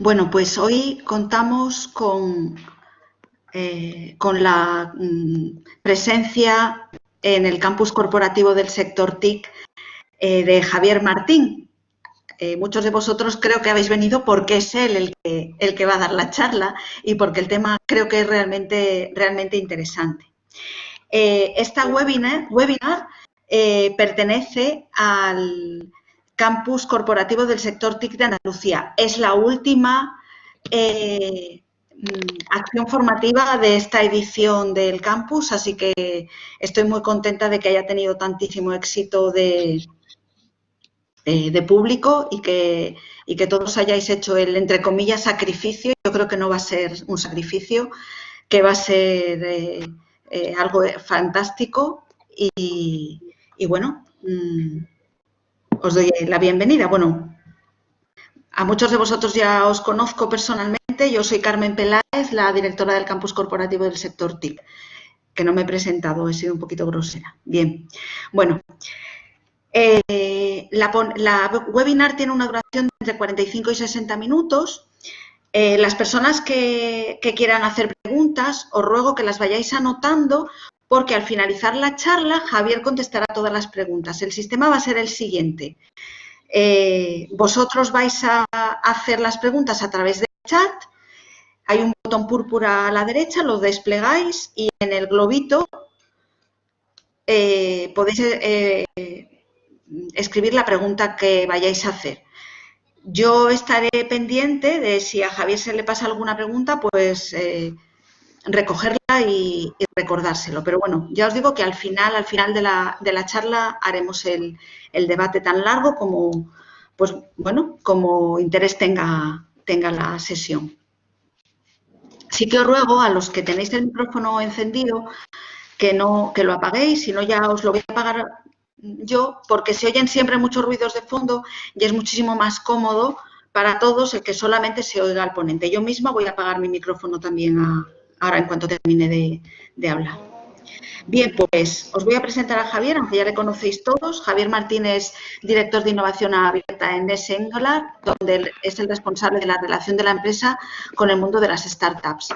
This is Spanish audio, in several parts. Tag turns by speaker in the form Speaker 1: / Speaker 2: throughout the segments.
Speaker 1: Bueno, pues hoy contamos con, eh, con la mm, presencia en el campus corporativo del sector TIC eh, de Javier Martín. Eh, muchos de vosotros creo que habéis venido porque es él el que, el que va a dar la charla y porque el tema creo que es realmente, realmente interesante. esta webinar, webinar pertenece al, campus corporativo del sector TIC de Andalucía. Es la última eh, mm, acción formativa de esta edición del campus, así que estoy muy contenta de que haya tenido tantísimo éxito de, eh, público y que, y que todos hayáis hecho el, entre comillas, sacrificio. Yo creo que no va a ser un sacrificio, que va a ser eh, algo fantástico y, bueno, mm, os doy la bienvenida. Bueno, a muchos de vosotros ya os conozco personalmente. Yo soy Carmen Peláez, la directora del campus corporativo del sector TIC, que no me he presentado, he sido un poquito grosera. Bien, bueno, eh, la, webinar tiene una duración de entre 45 y 60 minutos. Eh, las personas que, que, quieran hacer preguntas, os ruego que las vayáis anotando porque al finalizar la charla Javier contestará todas las preguntas. El sistema va a ser el siguiente. Eh, vosotros vais a hacer las preguntas a través del chat. Hay un botón púrpura a la derecha, lo desplegáis y en el globito eh, podéis eh, escribir la pregunta que vayáis a hacer. Yo estaré pendiente de si a Javier se le pasa alguna pregunta, pues recogerla y, recordárselo. Pero bueno, ya os digo que al final, al final de la, de la charla haremos el, debate tan largo como, pues bueno, como interés tenga, tenga la sesión. Sí que os ruego a los que tenéis el micrófono encendido que no que lo apaguéis, si no ya os lo voy a apagar yo, porque se oyen siempre muchos ruidos de fondo y es muchísimo más cómodo para todos el que solamente se oiga al ponente. Yo misma voy a apagar mi micrófono también a, ahora en cuanto termine de, hablar. Bien, pues os voy a presentar a Javier, aunque ya le conocéis todos. Javier Martínez, director de innovación abierta en NES donde es el responsable de la relación de la empresa con el mundo de las startups.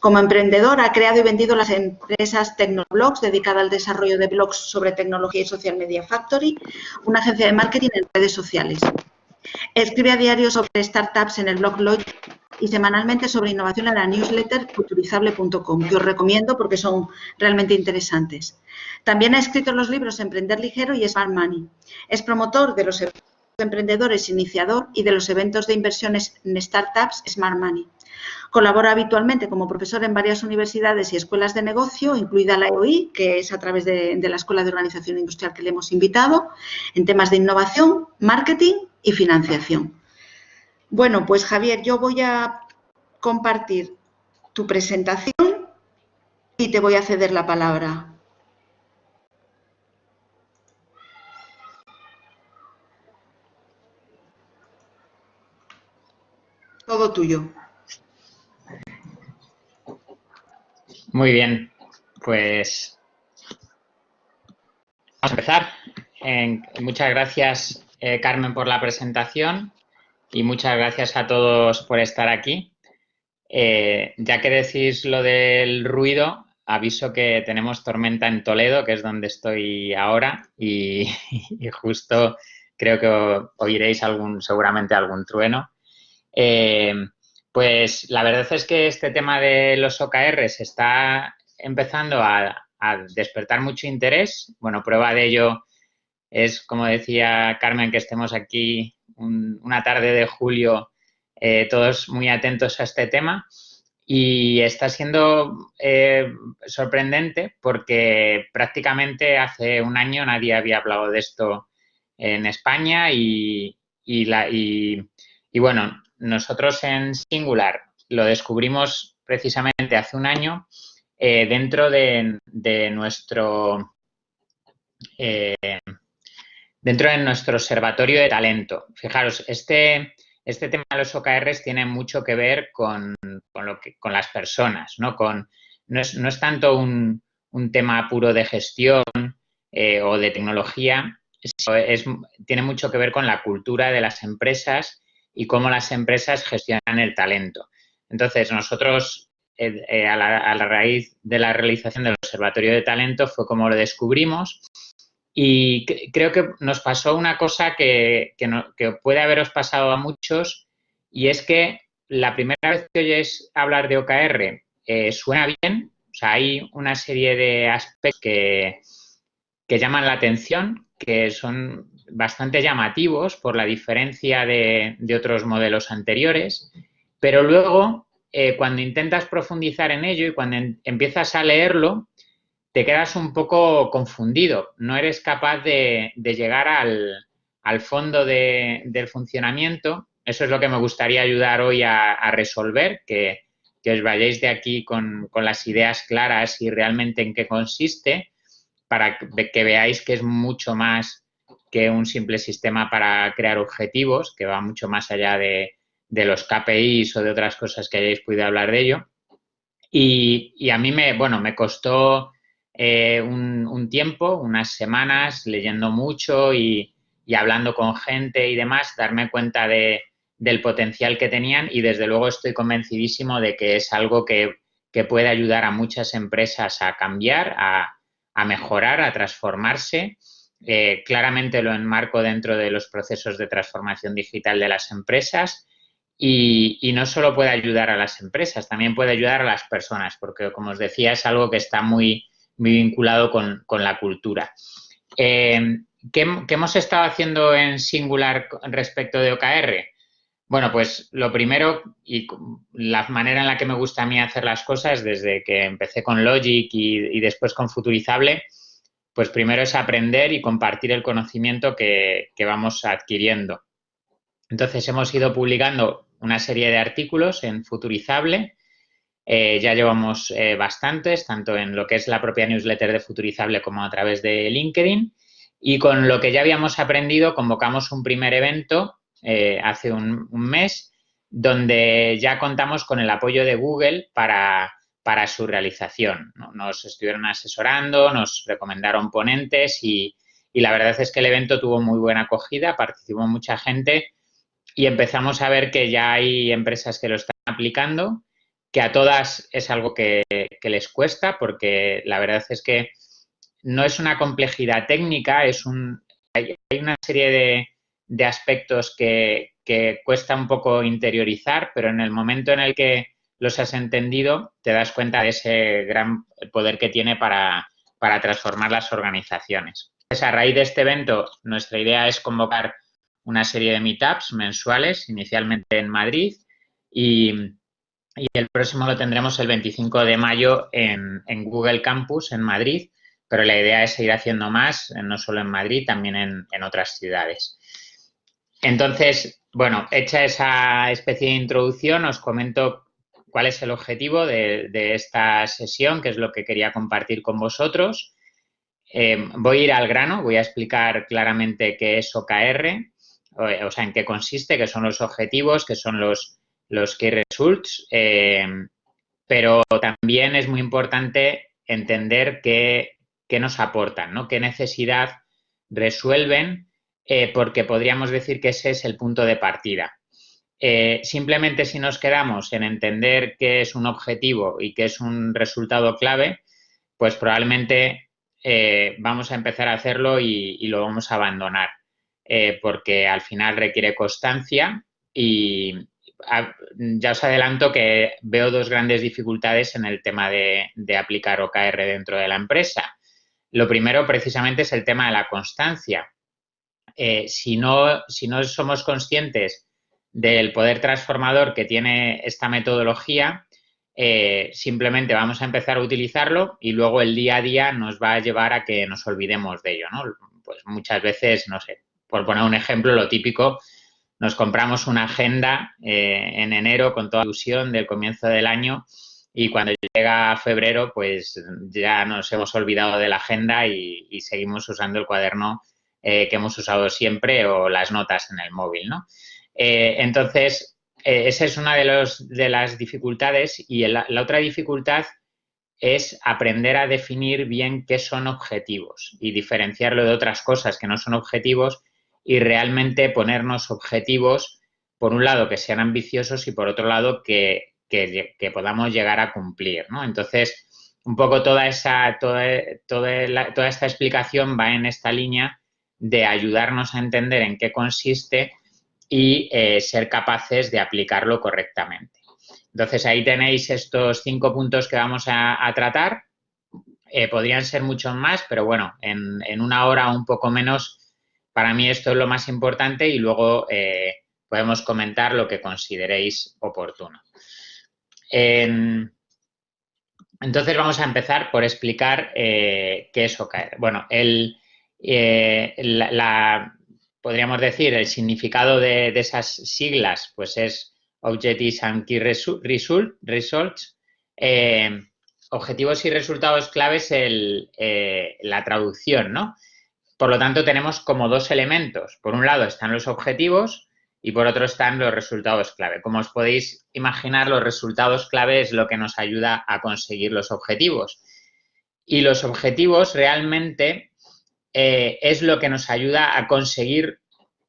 Speaker 1: Como emprendedor, ha creado y vendido las empresas Tecnoblogs, dedicada al desarrollo de blogs sobre tecnología y social media factory, una agencia de marketing en redes sociales. Escribe a diario sobre startups en el blog Logic y semanalmente sobre innovación en la newsletter futurizable.com, que os recomiendo porque son realmente interesantes. También ha escrito los libros Emprender Ligero y Smart Money. Es promotor de los eventos de emprendedores iniciador y de los eventos de inversiones en startups Smart Money. Colabora habitualmente como profesor en varias universidades y escuelas de negocio, incluida la EOI, que es a través de la Escuela de Organización Industrial que le hemos invitado, en temas de innovación, marketing y financiación. Bueno, pues Javier, yo voy a compartir tu presentación y te voy a ceder la palabra. Todo tuyo.
Speaker 2: Muy bien, pues vamos a empezar. muchas gracias, eh, Carmen, por la presentación y muchas gracias a todos por estar aquí. Eh, ya que decís lo del ruido, aviso que tenemos tormenta en Toledo, que es donde estoy ahora, y, justo creo que oiréis algún, seguramente algún trueno. Eh, pues la verdad es que este tema de los OKRs está empezando a, despertar mucho interés. Bueno, prueba de ello es, como decía Carmen, que estemos aquí una tarde de julio eh, todos muy atentos a este tema. Y está siendo eh, sorprendente porque prácticamente hace un año nadie había hablado de esto en España y, y, bueno, nosotros en Singular lo descubrimos precisamente hace un año eh, dentro de, de nuestro dentro de nuestro observatorio de talento. Fijaros, este, este tema de los OKRs tiene mucho que ver con, lo que, con las personas, ¿no? Con, no, es, tanto un, tema puro de gestión eh, o de tecnología, es, tiene mucho que ver con la cultura de las empresas y cómo las empresas gestionan el talento. Entonces, nosotros, eh, eh, a, la, raíz de la realización del Observatorio de Talento, fue como lo descubrimos y creo que nos pasó una cosa que, puede haberos pasado a muchos y es que la primera vez que oyes hablar de OKR eh, suena bien, o sea, hay una serie de aspectos que, que llaman la atención, que son bastante llamativos por la diferencia de, otros modelos anteriores, pero luego eh, cuando intentas profundizar en ello y cuando empiezas a leerlo, te quedas un poco confundido, no eres capaz de, llegar al, fondo del funcionamiento. Eso es lo que me gustaría ayudar hoy a, resolver, que, os vayáis de aquí con, las ideas claras y realmente en qué consiste, para que veáis que es mucho más que un simple sistema para crear objetivos, que va mucho más allá de, los KPIs o de otras cosas que hayáis podido hablar de ello. Y, a mí me, bueno, me costó eh, un, tiempo, unas semanas, leyendo mucho y, hablando con gente y demás, darme cuenta de, del potencial que tenían y desde luego estoy convencidísimo de que es algo que, puede ayudar a muchas empresas a cambiar, a, a mejorar, a transformarse. Eh, claramente lo enmarco dentro de los procesos de transformación digital de las empresas y, no solo puede ayudar a las empresas, también puede ayudar a las personas, porque como os decía, es algo que está muy, muy vinculado con, la cultura. Eh, ¿qué, hemos estado haciendo en Singular respecto de OKR? Bueno, pues lo primero y la manera en la que me gusta a mí hacer las cosas desde que empecé con Logic y después con Futurizable pues primero es aprender y compartir el conocimiento que, vamos adquiriendo. Entonces hemos ido publicando una serie de artículos en Futurizable, eh, ya llevamos eh, bastantes, tanto en lo que es la propia newsletter de Futurizable como a través de LinkedIn. Y con lo que ya habíamos aprendido, convocamos un primer evento eh, hace un, mes, donde ya contamos con el apoyo de Google para, para su realización. Nos estuvieron asesorando, nos recomendaron ponentes y, la verdad es que el evento tuvo muy buena acogida, participó mucha gente y empezamos a ver que ya hay empresas que lo están aplicando, que a todas es algo que, les cuesta porque la verdad es que no es una complejidad técnica, es un, hay, una serie de, aspectos que, que, cuesta un poco interiorizar, pero en el momento en el que los has entendido, te das cuenta de ese gran poder que tiene para, transformar las organizaciones. a raíz de este evento, nuestra idea es convocar una serie de meetups mensuales, inicialmente en Madrid, y, el próximo lo tendremos el 25 de mayo en, Google Campus, en Madrid, pero la idea es seguir haciendo más, no solo en Madrid, también en, otras ciudades. Entonces, bueno, hecha esa especie de introducción, os comento cuál es el objetivo de, esta sesión, que es lo que quería compartir con vosotros. Eh, voy a ir al grano, voy a explicar claramente qué es OKR, o, sea, en qué consiste, qué son los objetivos, qué son los, los key results, eh, pero también es muy importante entender qué, nos aportan, ¿no? qué necesidad resuelven, eh, porque podríamos decir que ese es el punto de partida. Eh, simplemente si nos quedamos en entender qué es un objetivo y qué es un resultado clave, pues probablemente vamos a empezar a hacerlo y, lo vamos a abandonar, porque al final requiere constancia y ya os adelanto que veo dos grandes dificultades en el tema de, aplicar OKR dentro de la empresa. Lo primero precisamente es el tema de la constancia. si, no, si no somos conscientes del poder transformador que tiene esta metodología, eh, simplemente vamos a empezar a utilizarlo y luego el día a día nos va a llevar a que nos olvidemos de ello, ¿no? Pues muchas veces, no sé, por poner un ejemplo, lo típico, nos compramos una agenda eh, en enero con toda ilusión del comienzo del año y cuando llega febrero, pues ya nos hemos olvidado de la agenda y, seguimos usando el cuaderno eh, que hemos usado siempre o las notas en el móvil, ¿no? Eh, entonces, esa es una de, los, de, las dificultades y la otra dificultad es aprender a definir bien qué son objetivos y diferenciarlo de otras cosas que no son objetivos y realmente ponernos objetivos por un lado, que sean ambiciosos y por otro lado, que, podamos llegar a cumplir, ¿no? Entonces, un poco toda esa, toda, toda, toda esta explicación va en esta línea de ayudarnos a entender en qué consiste y eh, ser capaces de aplicarlo correctamente. Entonces, ahí tenéis estos cinco puntos que vamos a, tratar. Eh, podrían ser muchos más, pero bueno, en, una hora o un poco menos, para mí esto es lo más importante y luego eh, podemos comentar lo que consideréis oportuno. entonces, vamos a empezar por explicar qué es OKR. Bueno, el, la, podríamos decir, el significado de, esas siglas, pues es Objectives and Key Results. Eh, objetivos y resultados claves eh, la traducción, ¿no? Por lo tanto, tenemos como dos elementos. Por un lado están los objetivos y por otro están los resultados clave. Como os podéis imaginar, los resultados clave es lo que nos ayuda a conseguir los objetivos. Y los objetivos realmente eh, es lo que nos ayuda a conseguir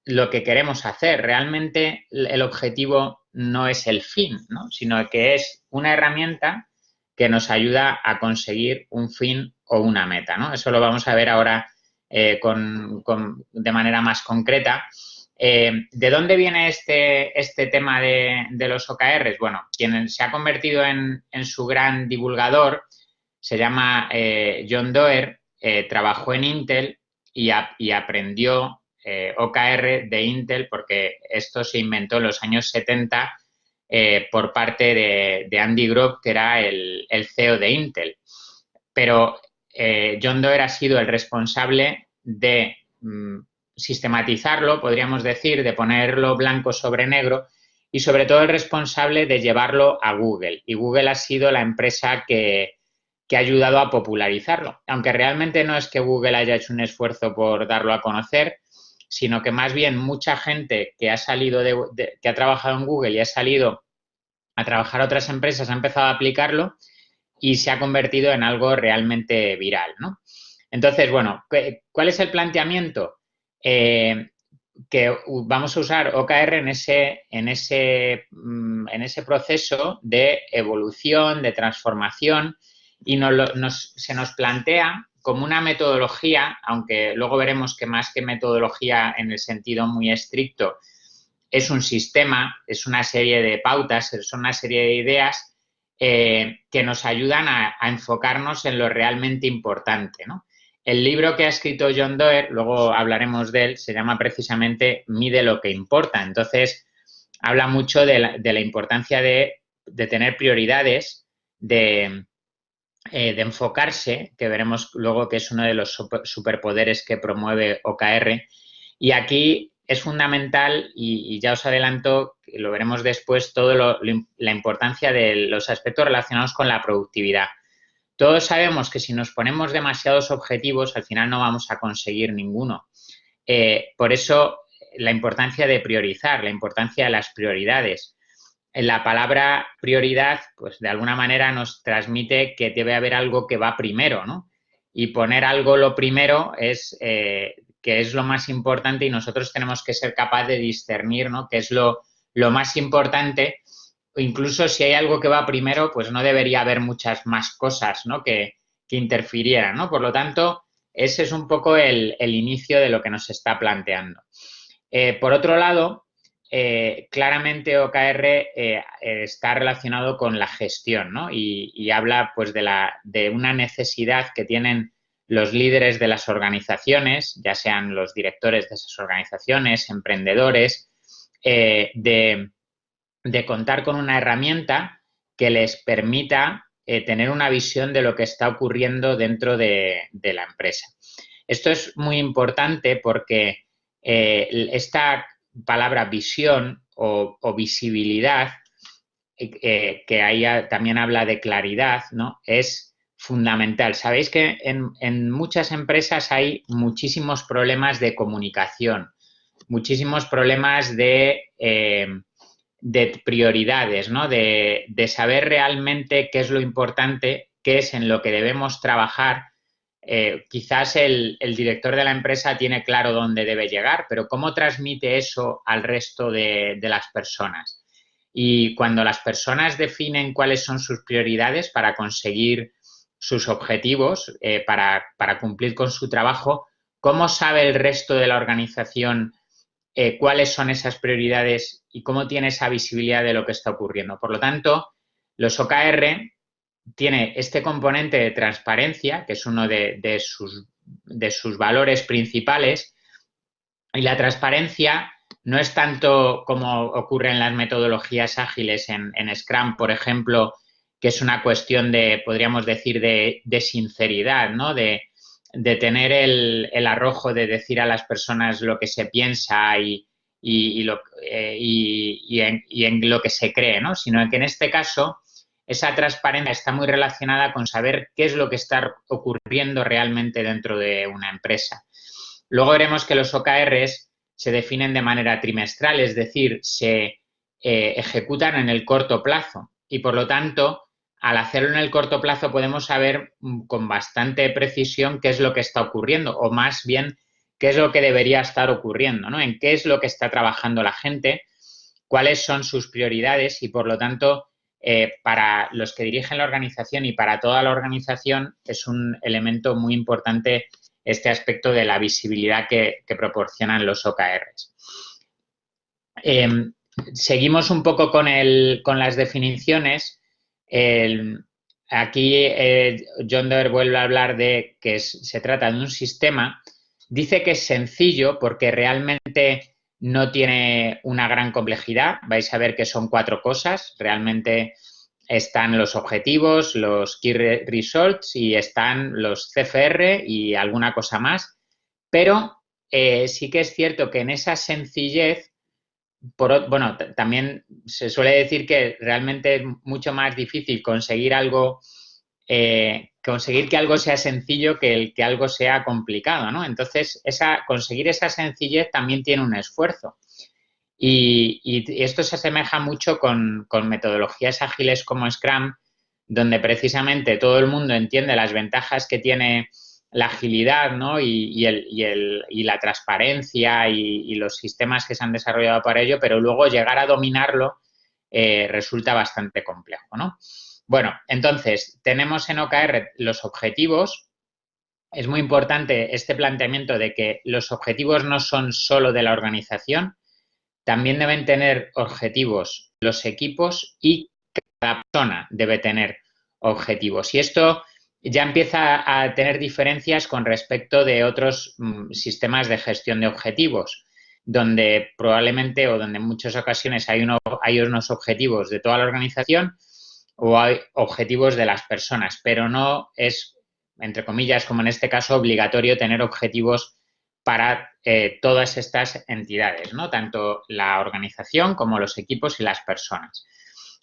Speaker 2: lo que queremos hacer. Realmente el objetivo no es el fin, sino que es una herramienta que nos ayuda a conseguir un fin o una meta. Eso lo vamos a ver ahora eh, de manera más concreta. Eh, ¿De dónde viene este, este tema de, los OKRs? Bueno, quien se ha convertido en, su gran divulgador se llama John Doerr eh, trabajó en Intel y, aprendió eh, OKR de Intel porque esto se inventó en los años 70 eh, por parte de, Andy Grove, que era el, CEO de Intel. Pero John Doerr ha sido el responsable de mm, sistematizarlo, podríamos decir, de ponerlo blanco sobre negro y sobre todo el responsable de llevarlo a Google. Y Google ha sido la empresa que, que ha ayudado a popularizarlo. Aunque realmente no es que Google haya hecho un esfuerzo por darlo a conocer, sino que más bien mucha gente que ha salido de, que ha trabajado en Google y ha salido a trabajar a otras empresas ha empezado a aplicarlo y se ha convertido en algo realmente viral, ¿no? Entonces, bueno, ¿cuál es el planteamiento? Eh, que vamos a usar OKR en ese, en, ese, mm, en ese proceso de evolución, de transformación, y se nos plantea como una metodología, aunque luego veremos que más que metodología en el sentido muy estricto, es un sistema, es una serie de pautas, son una serie de ideas eh, que nos ayudan a, enfocarnos en lo realmente importante. El libro que ha escrito John Doerr, luego hablaremos de él, se llama precisamente Mide lo que importa. Entonces, habla mucho de la, importancia de, de, tener prioridades, de, eh, de enfocarse, que veremos luego que es uno de los superpoderes que promueve OKR. Y aquí es fundamental, y, ya os adelanto, lo veremos después, toda la importancia de los aspectos relacionados con la productividad. Todos sabemos que si nos ponemos demasiados objetivos, al final no vamos a conseguir ninguno. Eh, por eso, la importancia de priorizar, la importancia de las prioridades la palabra prioridad, pues de alguna manera nos transmite que debe haber algo que va primero, ¿no? Y poner algo lo primero es eh, que es lo más importante y nosotros tenemos que ser capaces de discernir, ¿no? Que es lo, más importante. Incluso si hay algo que va primero, pues no debería haber muchas más cosas, ¿no? Que, que interfirieran, ¿no? Por lo tanto, ese es un poco el, inicio de lo que nos está planteando. Eh, por otro lado, eh, claramente OKR eh, está relacionado con la gestión ¿no? y, habla pues, de, la, de una necesidad que tienen los líderes de las organizaciones, ya sean los directores de esas organizaciones, emprendedores, eh, de, contar con una herramienta que les permita tener una visión de lo que está ocurriendo dentro de, la empresa. Esto es muy importante porque esta palabra visión o, visibilidad, eh, que ahí también habla de claridad, ¿no? Es fundamental. Sabéis que en, muchas empresas hay muchísimos problemas de comunicación, muchísimos problemas de, eh, de prioridades, ¿no? De, de, saber realmente qué es lo importante, qué es en lo que debemos trabajar eh, quizás el, director de la empresa tiene claro dónde debe llegar, pero ¿cómo transmite eso al resto de, las personas? Y cuando las personas definen cuáles son sus prioridades para conseguir sus objetivos, eh, para, cumplir con su trabajo, ¿cómo sabe el resto de la organización eh, cuáles son esas prioridades y cómo tiene esa visibilidad de lo que está ocurriendo? Por lo tanto, los OKR tiene este componente de transparencia, que es uno de, sus, de, sus, valores principales, y la transparencia no es tanto como ocurre en las metodologías ágiles, en, Scrum, por ejemplo, que es una cuestión de, podríamos decir, de, sinceridad, ¿no? De, tener el, arrojo de decir a las personas lo que se piensa y, eh, en, y, en, lo que se cree, ¿no? Sino que en este caso esa transparencia está muy relacionada con saber qué es lo que está ocurriendo realmente dentro de una empresa. Luego veremos que los OKRs se definen de manera trimestral, es decir, se eh, ejecutan en el corto plazo y por lo tanto, al hacerlo en el corto plazo podemos saber mm, con bastante precisión qué es lo que está ocurriendo o más bien qué es lo que debería estar ocurriendo, ¿no? En qué es lo que está trabajando la gente, cuáles son sus prioridades y por lo tanto eh, para los que dirigen la organización y para toda la organización es un elemento muy importante este aspecto de la visibilidad que, proporcionan los OKRs. Em, seguimos un poco con, las definiciones. Aquí eh, John Doerr vuelve a hablar de que se trata de un sistema. Dice que es sencillo porque realmente no tiene una gran complejidad. Vais a ver que son cuatro cosas. Realmente están los objetivos, los Key Results y están los CFR y alguna cosa más. Pero eh, sí que es cierto que en esa sencillez, bueno, también se suele decir que realmente es mucho más difícil conseguir algo eh, conseguir que algo sea sencillo que el que algo sea complicado, ¿no? Entonces, esa, conseguir esa sencillez también tiene un esfuerzo. Y, esto se asemeja mucho con, metodologías ágiles como Scrum, donde precisamente todo el mundo entiende las ventajas que tiene la agilidad ¿no? y, la transparencia y, los sistemas que se han desarrollado para ello, pero luego llegar a dominarlo eh, resulta bastante complejo. ¿no? Bueno, entonces, tenemos en OKR los objetivos. Es muy importante este planteamiento de que los objetivos no son solo de la organización, también deben tener objetivos los equipos y cada persona debe tener objetivos. Y esto ya empieza a tener diferencias con respecto de otros mm, sistemas de gestión de objetivos, donde probablemente o donde en muchas ocasiones hay, hay unos objetivos de toda la organización o hay objetivos de las personas, pero no es, entre comillas, como en este caso, obligatorio tener objetivos para eh, todas estas entidades, ¿no? Tanto la organización como los equipos y las personas.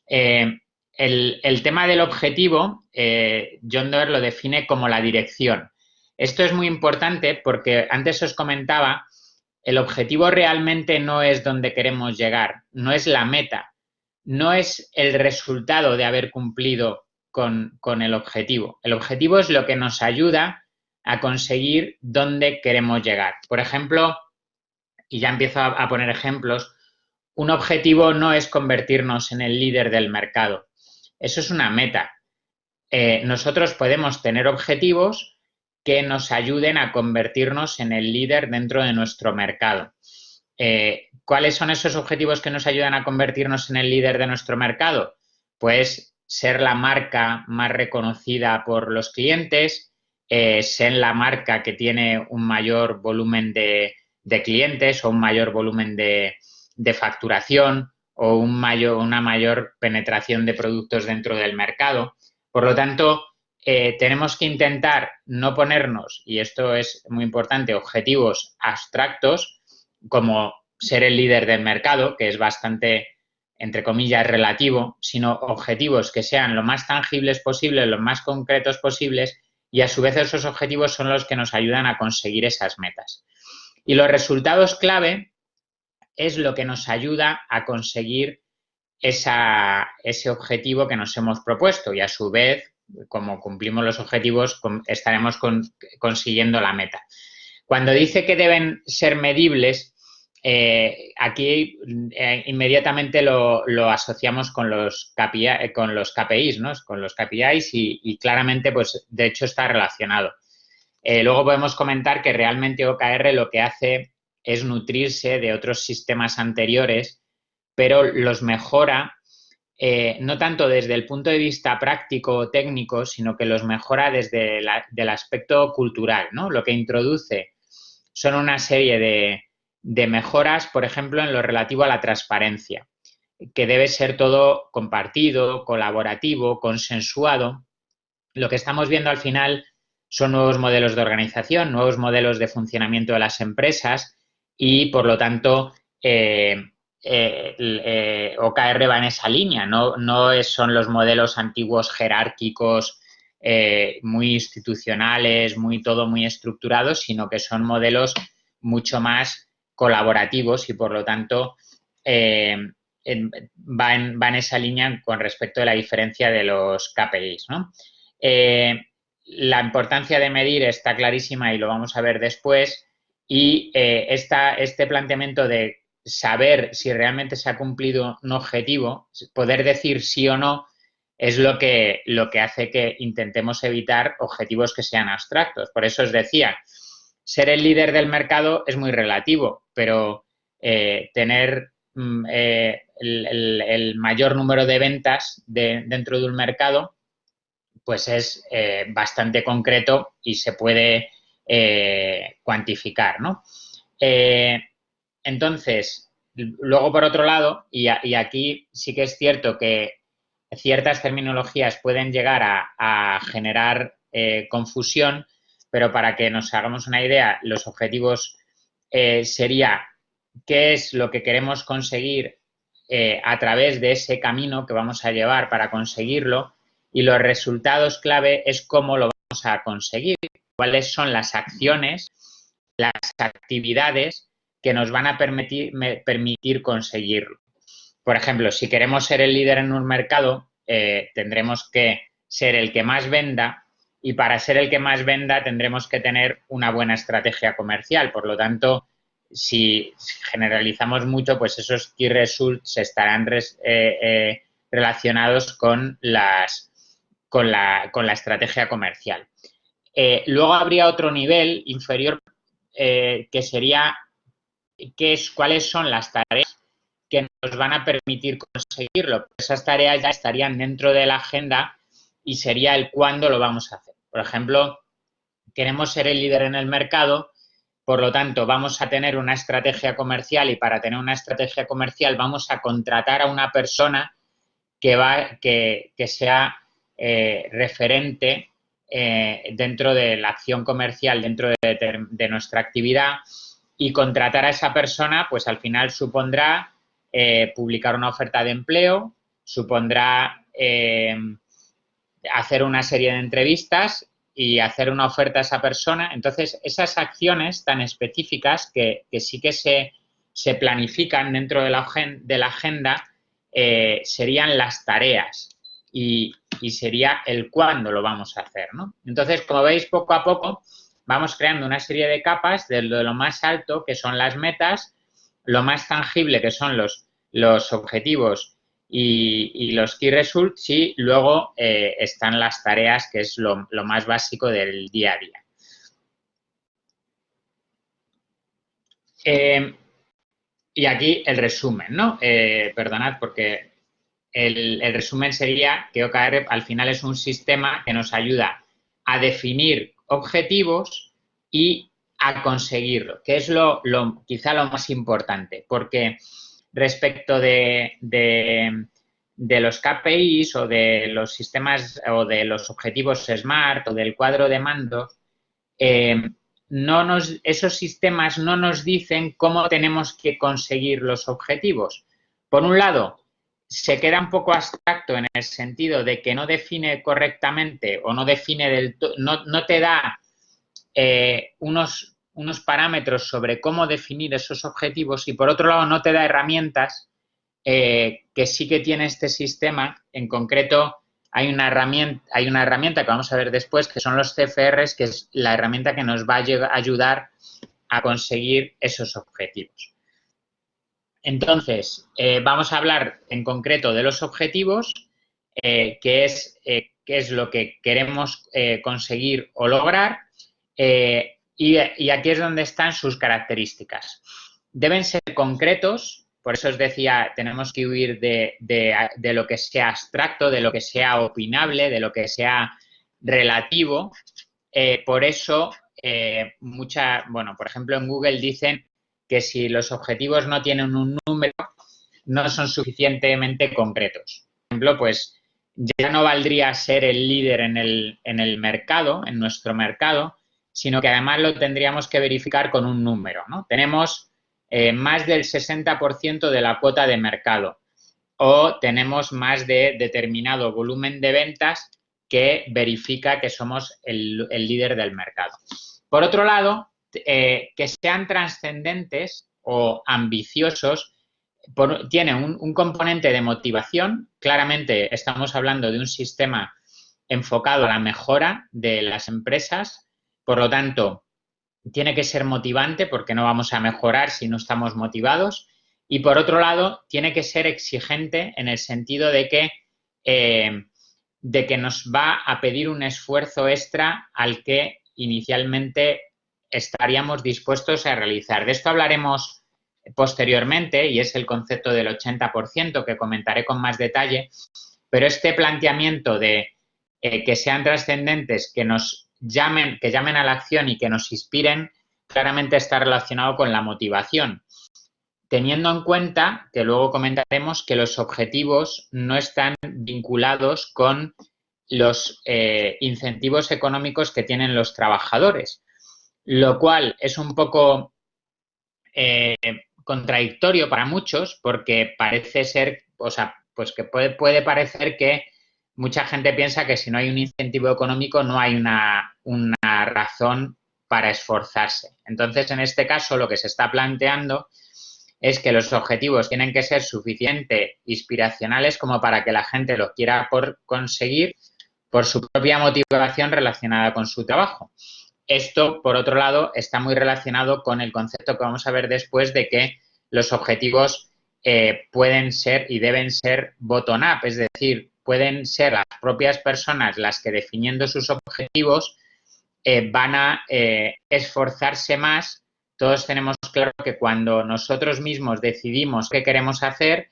Speaker 2: Eh, el, tema del objetivo, eh, John Doerr lo define como la dirección. Esto es muy importante porque antes os comentaba, el objetivo realmente no es donde queremos llegar, no es la meta, no es el resultado de haber cumplido con, el objetivo. El objetivo es lo que nos ayuda a conseguir dónde queremos llegar. Por ejemplo, y ya empiezo a, poner ejemplos, un objetivo no es convertirnos en el líder del mercado. Eso es una meta. Eh, nosotros podemos tener objetivos que nos ayuden a convertirnos en el líder dentro de nuestro mercado. Eh, ¿Cuáles son esos objetivos que nos ayudan a convertirnos en el líder de nuestro mercado? Pues ser la marca más reconocida por los clientes, eh, ser la marca que tiene un mayor volumen de, clientes o un mayor volumen de, facturación o una mayor penetración de productos dentro del mercado. Por lo tanto, eh, tenemos que intentar no ponernos, y esto es muy importante, objetivos abstractos, como ser el líder del mercado, que es bastante, entre comillas, relativo, sino objetivos que sean lo más tangibles posibles, lo más concretos posibles, y a su vez esos objetivos son los que nos ayudan a conseguir esas metas. Y los resultados clave es lo que nos ayuda a conseguir ese objetivo que nos hemos propuesto y a su vez como cumplimos los objetivos, estaremos consiguiendo la meta. Cuando dice que deben ser medibles, eh, aquí eh, inmediatamente lo, asociamos con los, KPI, con los KPIs, ¿no? Con los KPIs y, claramente, pues, de hecho está relacionado. Eh, luego podemos comentar que realmente OKR lo que hace es nutrirse de otros sistemas anteriores, pero los mejora no tanto desde el punto de vista práctico o técnico, sino que los mejora desde el aspecto cultural, ¿no? Lo que introduce son una serie de, mejoras, por ejemplo, en lo relativo a la transparencia, que debe ser todo compartido, colaborativo, consensuado. Lo que estamos viendo al final son nuevos modelos de organización, nuevos modelos de funcionamiento de las empresas y, por lo tanto, eh, eh, eh, OKR va en esa línea, no, no son los modelos antiguos jerárquicos muy institucionales, muy todo muy estructurados, sino que son modelos mucho más colaborativos y por lo tanto eh, va, en, esa línea con respecto a la diferencia de los KPIs. Eh, la importancia de medir está clarísima y lo vamos a ver después y este planteamiento de saber si realmente se ha cumplido un objetivo, poder decir sí o no, es lo que, lo que hace que intentemos evitar objetivos que sean abstractos. Por eso os decía, ser el líder del mercado es muy relativo, pero eh, tener mm, eh, el, mayor número de ventas dentro de un mercado, pues es eh, bastante concreto y se puede cuantificar, ¿no? entonces, luego por otro lado, y aquí sí que es cierto que ciertas terminologías pueden llegar a, generar eh, confusión, pero para que nos hagamos una idea, los objetivos eh, sería qué es lo que queremos conseguir eh, a través de ese camino que vamos a llevar para conseguirlo y los resultados clave es cómo lo vamos a conseguir, cuáles son las acciones, las actividades que nos van a permitir, conseguirlo. Por ejemplo, si queremos ser el líder en un mercado, eh, tendremos que ser el que más venda y para ser el que más venda tendremos que tener una buena estrategia comercial. Por lo tanto, si generalizamos mucho, pues esos key results estarán eh, eh, relacionados con la estrategia comercial. Luego habría otro nivel inferior que sería qué es, cuáles son las tareas que nos van a permitir conseguirlo. Esas tareas ya estarían dentro de la agenda y sería el cuándo lo vamos a hacer. Por ejemplo, queremos ser el líder en el mercado, por lo tanto, vamos a tener una estrategia comercial y para tener una estrategia comercial vamos a contratar a una persona que, va, que, sea eh, referente eh, dentro de la acción comercial, dentro de, nuestra actividad y contratar a esa persona, pues al final supondrá eh, publicar una oferta de empleo, supondrá eh, hacer una serie de entrevistas y hacer una oferta a esa persona. Entonces, esas acciones tan específicas que, sí que se, planifican dentro de la, agenda serían las tareas y, sería el cuándo lo vamos a hacer. Entonces, como veis, poco a poco vamos creando una serie de capas de lo más alto, que son las metas, lo más tangible, que son los los objetivos y, los key results y luego eh, están las tareas, que es lo, más básico del día a día. Eh, y aquí el resumen, ¿no? Eh, perdonad porque el, resumen sería que OKR al final es un sistema que nos ayuda a definir objetivos y a conseguirlo, que es lo, quizá lo más importante, porque respecto de, los KPIs o de los sistemas o de los objetivos SMART o del cuadro de mando, eh, no esos sistemas no nos dicen cómo tenemos que conseguir los objetivos. Por un lado, se queda un poco abstracto en el sentido de que no define correctamente o no define del no, no te da eh, unos unos parámetros sobre cómo definir esos objetivos y por otro lado no te da herramientas eh, que sí que tiene este sistema, en concreto hay una, herramienta, hay una herramienta que vamos a ver después, que son los CFRs, que es la herramienta que nos va a ayudar a conseguir esos objetivos. Entonces, eh, vamos a hablar en concreto de los objetivos, eh, es eh, qué es lo que queremos conseguir o lograr, y, aquí es donde están sus características. Deben ser concretos, por eso os decía, tenemos que huir de, de, lo que sea abstracto, de lo que sea opinable, de lo que sea relativo. por eso, mucha, bueno, por ejemplo, en Google dicen que si los objetivos no tienen un número, no son suficientemente concretos. Por ejemplo, pues ya no valdría ser el líder en el, en el mercado, en nuestro mercado, sino que además lo tendríamos que verificar con un número. ¿no? Tenemos eh, más del 60% de la cuota de mercado o tenemos más de determinado volumen de ventas que verifica que somos el, el líder del mercado. Por otro lado, eh, que sean trascendentes o ambiciosos tiene un, componente de motivación. Claramente estamos hablando de un sistema enfocado a la mejora de las empresas. Por lo tanto, tiene que ser motivante porque no vamos a mejorar si no estamos motivados. Y por otro lado, tiene que ser exigente en el sentido de que, eh, de que nos va a pedir un esfuerzo extra al que inicialmente estaríamos dispuestos a realizar. De esto hablaremos posteriormente y es el concepto del 80% que comentaré con más detalle, pero este planteamiento de eh, que sean trascendentes, que nos llamen, que llamen a la acción y que nos inspiren, claramente está relacionado con la motivación, teniendo en cuenta que luego comentaremos que los objetivos no están vinculados con los eh, incentivos económicos que tienen los trabajadores, lo cual es un poco eh, contradictorio para muchos porque parece ser, o sea, pues que puede, puede, parecer que mucha gente piensa que si no hay un incentivo económico no hay una, una razón para esforzarse. Entonces, en este caso, lo que se está planteando es que los objetivos tienen que ser suficientemente inspiracionales como para que la gente lo quiera por conseguir por su propia motivación relacionada con su trabajo. Esto, por otro lado, está muy relacionado con el concepto que vamos a ver después de que los objetivos eh, pueden ser y deben ser bottom-up, es decir, pueden ser las propias personas las que definiendo sus objetivos eh, van a eh, esforzarse más. Todos tenemos claro que cuando nosotros mismos decidimos qué queremos hacer,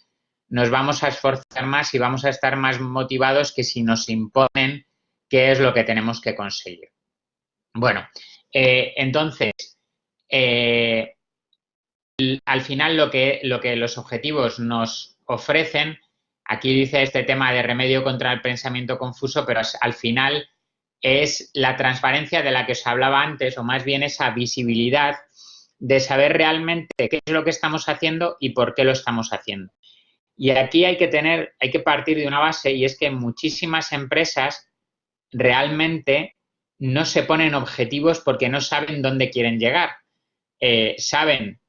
Speaker 2: nos vamos a esforzar más y vamos a estar más motivados que si nos imponen qué es lo que tenemos que conseguir. Bueno, eh, entonces, eh, al final lo que, lo que los objetivos nos ofrecen, aquí dice este tema de remedio contra el pensamiento confuso, pero al final es la transparencia de la que os hablaba antes, o más bien esa visibilidad de saber realmente qué es lo que estamos haciendo y por qué lo estamos haciendo. Y aquí hay que tener, hay que partir de una base y es que muchísimas empresas realmente no se ponen objetivos porque no saben dónde quieren llegar. Eh, saben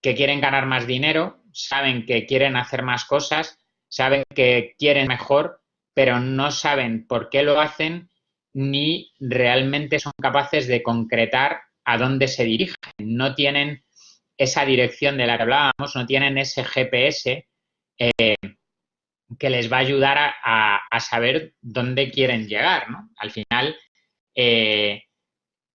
Speaker 2: que quieren ganar más dinero, saben que quieren hacer más cosas, saben que quieren mejor, pero no saben por qué lo hacen ni realmente son capaces de concretar a dónde se dirigen. No tienen esa dirección de la que hablábamos, no tienen ese GPS eh, que les va a ayudar a, saber dónde quieren llegar. Al final, eh,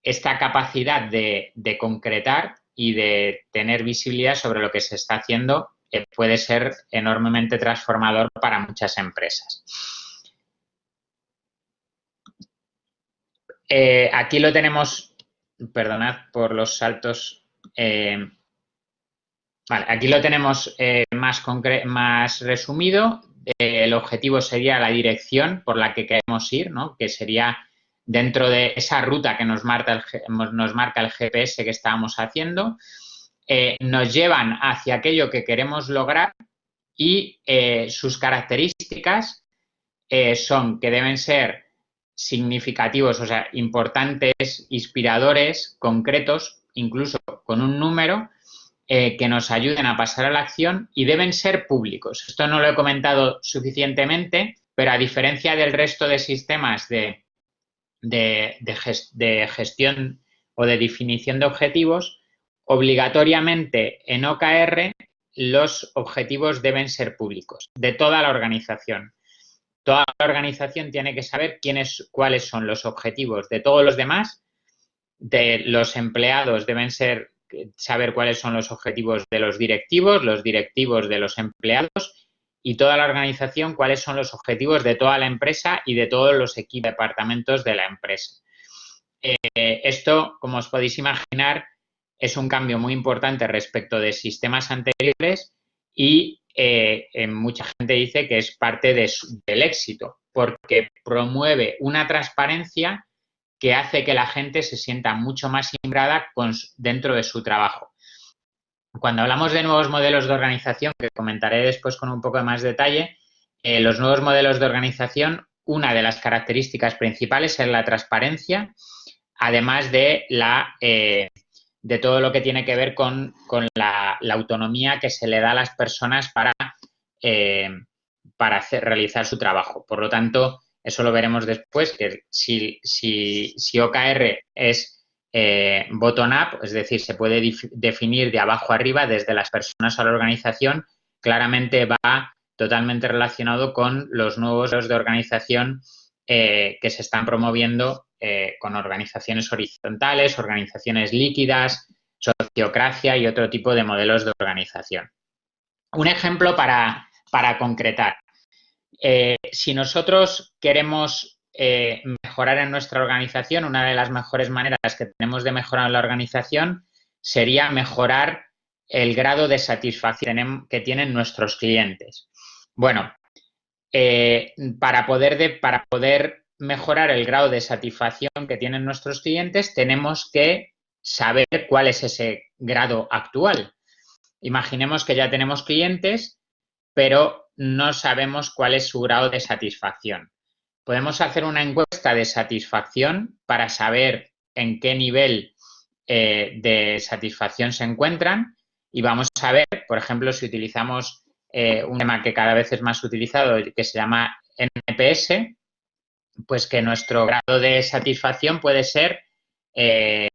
Speaker 2: esta capacidad de, concretar y de tener visibilidad sobre lo que se está haciendo eh, puede ser enormemente transformador para muchas empresas. Eh, aquí lo tenemos, perdonad por los saltos. aquí lo tenemos más, más resumido. el objetivo sería la dirección por la que queremos ir, ¿no? que sería dentro de esa ruta que nos marca el, nos marca el GPS que estábamos haciendo, eh, nos llevan hacia aquello que queremos lograr y eh, sus características eh, son que deben ser significativos, o sea, importantes, inspiradores, concretos, incluso con un número, que nos ayuden a pasar a la acción y deben ser públicos. Esto no lo he comentado suficientemente, pero a diferencia del resto de sistemas de, de, gestión o de definición de objetivos, obligatoriamente en OKR los objetivos deben ser públicos de toda la organización. Toda la organización tiene que saber quiénes, cuáles son los objetivos de todos los demás, de los empleados deben ser saber cuáles son los objetivos de los directivos, los directivos de los empleados y toda la organización cuáles son los objetivos de toda la empresa y de todos los equipos, departamentos de la empresa. Eh, esto, como os podéis imaginar, es un cambio muy importante respecto de sistemas anteriores y eh, mucha gente dice que es parte del éxito porque promueve una transparencia que hace que la gente se sienta mucho más integrada dentro de su trabajo. Cuando hablamos de nuevos modelos de organización, que comentaré después con un poco más detalle, eh, los nuevos modelos de organización, una de las características principales es la transparencia, además de, la, eh, de todo lo que tiene que ver con, la, autonomía que se le da a las personas para, eh, para realizar su trabajo. Por lo tanto, eso lo veremos después, que si, si, OKR es eh, bottom-up, es decir, se puede definir de abajo arriba, desde las personas a la organización, claramente va totalmente relacionado con los nuevos de organización eh, que se están promoviendo eh, con organizaciones horizontales, organizaciones líquidas, sociocracia y otro tipo de modelos de organización. Un ejemplo para, concretar. Si nosotros queremos eh, mejorar en nuestra organización, una de las mejores maneras que tenemos de mejorar en la organización sería mejorar el grado de satisfacción que tienen nuestros clientes. Bueno, eh, para, poder para poder mejorar el grado de satisfacción que tienen nuestros clientes, tenemos que saber cuál es ese grado actual. Imaginemos que ya tenemos clientes, pero no sabemos cuál es su grado de satisfacción. Podemos hacer una encuesta de satisfacción para saber en qué nivel eh, de satisfacción se encuentran y vamos a ver, por ejemplo, si utilizamos eh, un tema que cada vez es más utilizado, que se llama NPS, pues que nuestro grado de satisfacción puede ser, eh,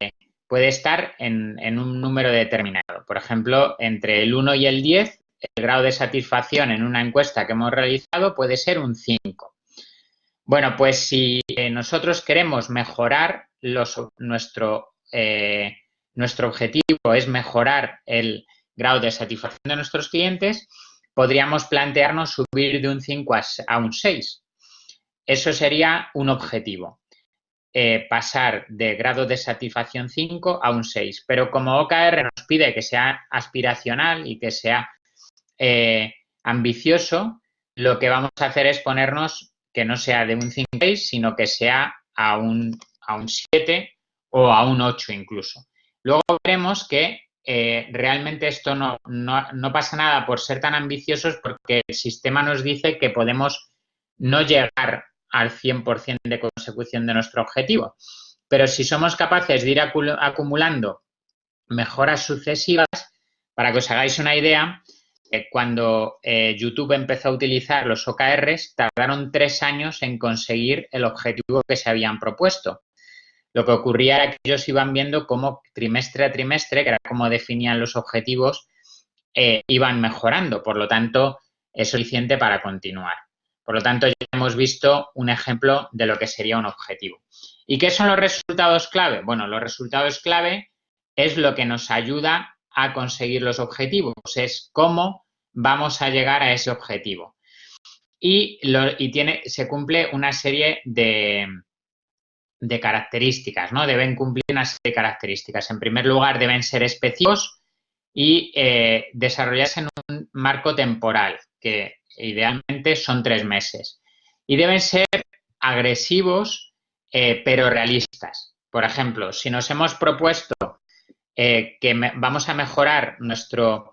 Speaker 2: puede estar en, en, un número determinado. Por ejemplo, entre el 1 y el 10 el grado de satisfacción en una encuesta que hemos realizado puede ser un 5. Bueno, pues si eh, nosotros queremos mejorar nuestro, eh, nuestro objetivo es mejorar el grado de satisfacción de nuestros clientes, podríamos plantearnos subir de un 5 a, un 6. Eso sería un objetivo. Eh, pasar de grado de satisfacción 5 a un 6. Pero como OKR nos pide que sea aspiracional y que sea ambicioso, lo que vamos a hacer es ponernos que no sea de un 5-6, sino que sea a un, a un 7 o a un 8 incluso. Luego veremos que eh, realmente esto no, no, pasa nada por ser tan ambiciosos porque el sistema nos dice que podemos no llegar al 100% de consecución de nuestro objetivo. Pero si somos capaces de ir acumulando mejoras sucesivas, para que os hagáis una idea, cuando eh, YouTube empezó a utilizar los OKRs, tardaron tres años en conseguir el objetivo que se habían propuesto. Lo que ocurría era que ellos iban viendo cómo trimestre a trimestre, que era como definían los objetivos, eh, iban mejorando. Por lo tanto, es suficiente para continuar. Por lo tanto, ya hemos visto un ejemplo de lo que sería un objetivo. ¿Y qué son los resultados clave? Bueno, los resultados clave es lo que nos ayuda a conseguir los objetivos, es cómo vamos a llegar a ese objetivo. Y, tiene, se cumple una serie de, de características, ¿no? Deben cumplir una serie de características. En primer lugar, deben ser específicos y eh, desarrollarse en un marco temporal, que idealmente son tres meses. Y deben ser agresivos, eh, pero realistas. Por ejemplo, si nos hemos propuesto eh, que vamos a mejorar nuestro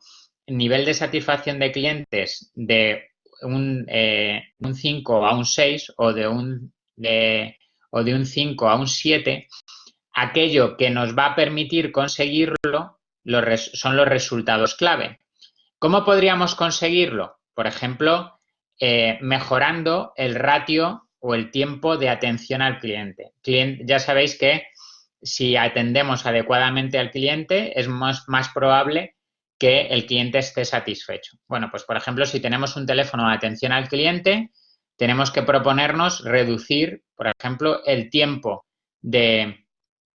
Speaker 2: nivel de satisfacción de clientes de un, 5 eh, a un 6 o de un, o de un 5 a un 7, aquello que nos va a permitir conseguirlo son los resultados clave. ¿Cómo podríamos conseguirlo? Por ejemplo, mejorando el ratio o el tiempo de atención al cliente. ya sabéis que si atendemos adecuadamente al cliente es más, más probable que el cliente esté satisfecho. Bueno, pues por ejemplo, si tenemos un teléfono de atención al cliente, tenemos que proponernos reducir, por ejemplo, el tiempo de,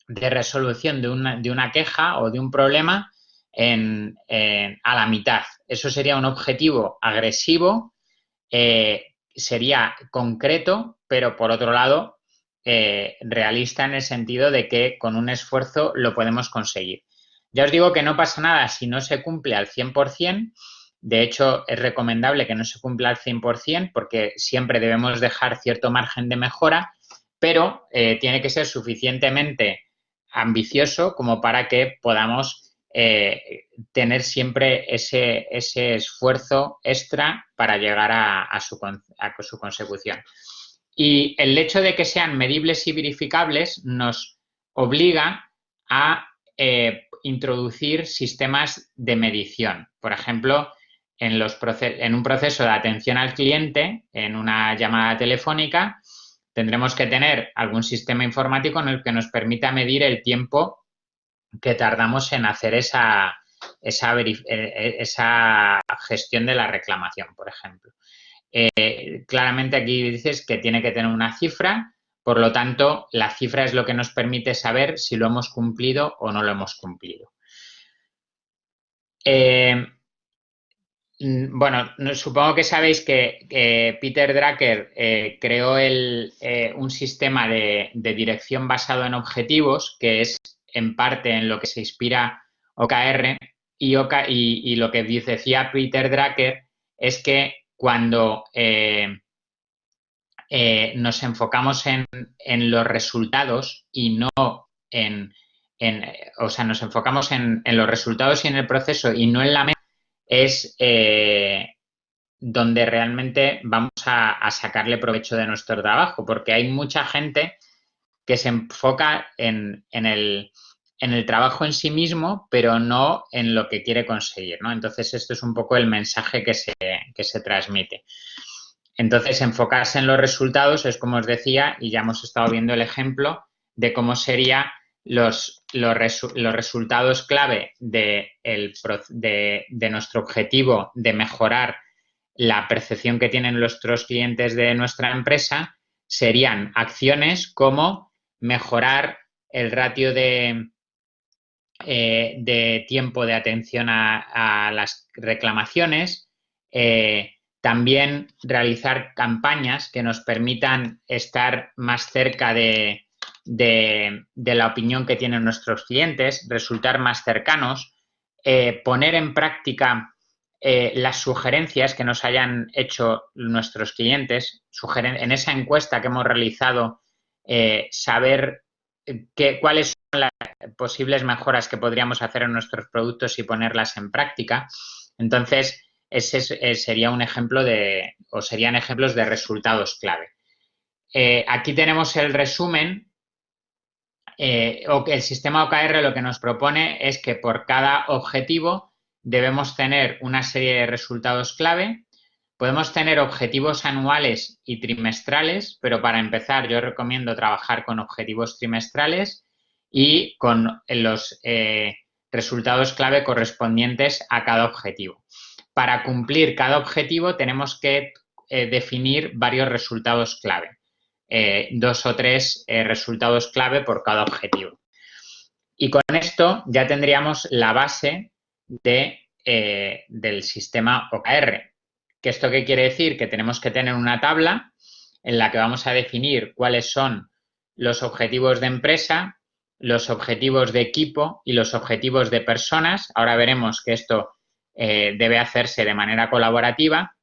Speaker 2: resolución de una, queja o de un problema a la mitad. Eso sería un objetivo agresivo, eh, sería concreto, pero por otro lado, eh, realista en el sentido de que con un esfuerzo lo podemos conseguir. Ya os digo que no pasa nada si no se cumple al 100%. De hecho, es recomendable que no se cumpla al 100% porque siempre debemos dejar cierto margen de mejora, pero eh, tiene que ser suficientemente ambicioso como para que podamos eh, tener siempre ese, esfuerzo extra para llegar a, su, a su consecución. Y el hecho de que sean medibles y verificables nos obliga a eh, introducir sistemas de medición. Por ejemplo, en, un proceso de atención al cliente, en una llamada telefónica, tendremos que tener algún sistema informático en el que nos permita medir el tiempo que tardamos en hacer esa, eh, eh, esa gestión de la reclamación, por ejemplo. claramente aquí dices que tiene que tener una cifra por lo tanto, la cifra es lo que nos permite saber si lo hemos cumplido o no lo hemos cumplido. Eh, mm, bueno, supongo que sabéis que, Peter Drucker eh, creó eh, un sistema de, dirección basado en objetivos, que es en parte en lo que se inspira OKR, y, y, lo que decía Peter Drucker es que cuando nos enfocamos en, los resultados y no en, o sea, nos enfocamos en, los resultados y en el proceso y no en la meta, es eh, donde realmente vamos a, sacarle provecho de nuestro trabajo, porque hay mucha gente que se enfoca en, el, trabajo en sí mismo, pero no en lo que quiere conseguir, ¿no? Entonces, esto es un poco el mensaje que se transmite. Entonces, enfocarse en los resultados es como os decía, y ya hemos estado viendo el ejemplo de cómo serían los, resultados clave de, de, nuestro objetivo de mejorar la percepción que tienen nuestros clientes de nuestra empresa, serían acciones como mejorar el ratio de, eh, de tiempo de atención a, las reclamaciones, eh, también realizar campañas que nos permitan estar más cerca de, la opinión que tienen nuestros clientes, resultar más cercanos, eh, poner en práctica eh, las sugerencias que nos hayan hecho nuestros clientes, en esa encuesta que hemos realizado, eh, saber cuáles son las posibles mejoras que podríamos hacer en nuestros productos y ponerlas en práctica. Entonces, ese eh, sería un ejemplo de, o serían ejemplos de resultados clave. Eh, aquí tenemos el resumen, eh, el sistema OKR lo que nos propone es que por cada objetivo debemos tener una serie de resultados clave. Podemos tener objetivos anuales y trimestrales, pero para empezar yo recomiendo trabajar con objetivos trimestrales y con los resultados clave correspondientes a cada objetivo para cumplir cada objetivo tenemos que eh, definir varios resultados clave, eh, dos o tres eh, resultados clave por cada objetivo. Y con esto ya tendríamos la base de, del sistema OKR. ¿Qué esto qué quiere decir? Que tenemos que tener una tabla en la que vamos a definir cuáles son los objetivos de empresa, los objetivos de equipo y los objetivos de personas. Ahora veremos que esto eh, debe hacerse de manera colaborativa.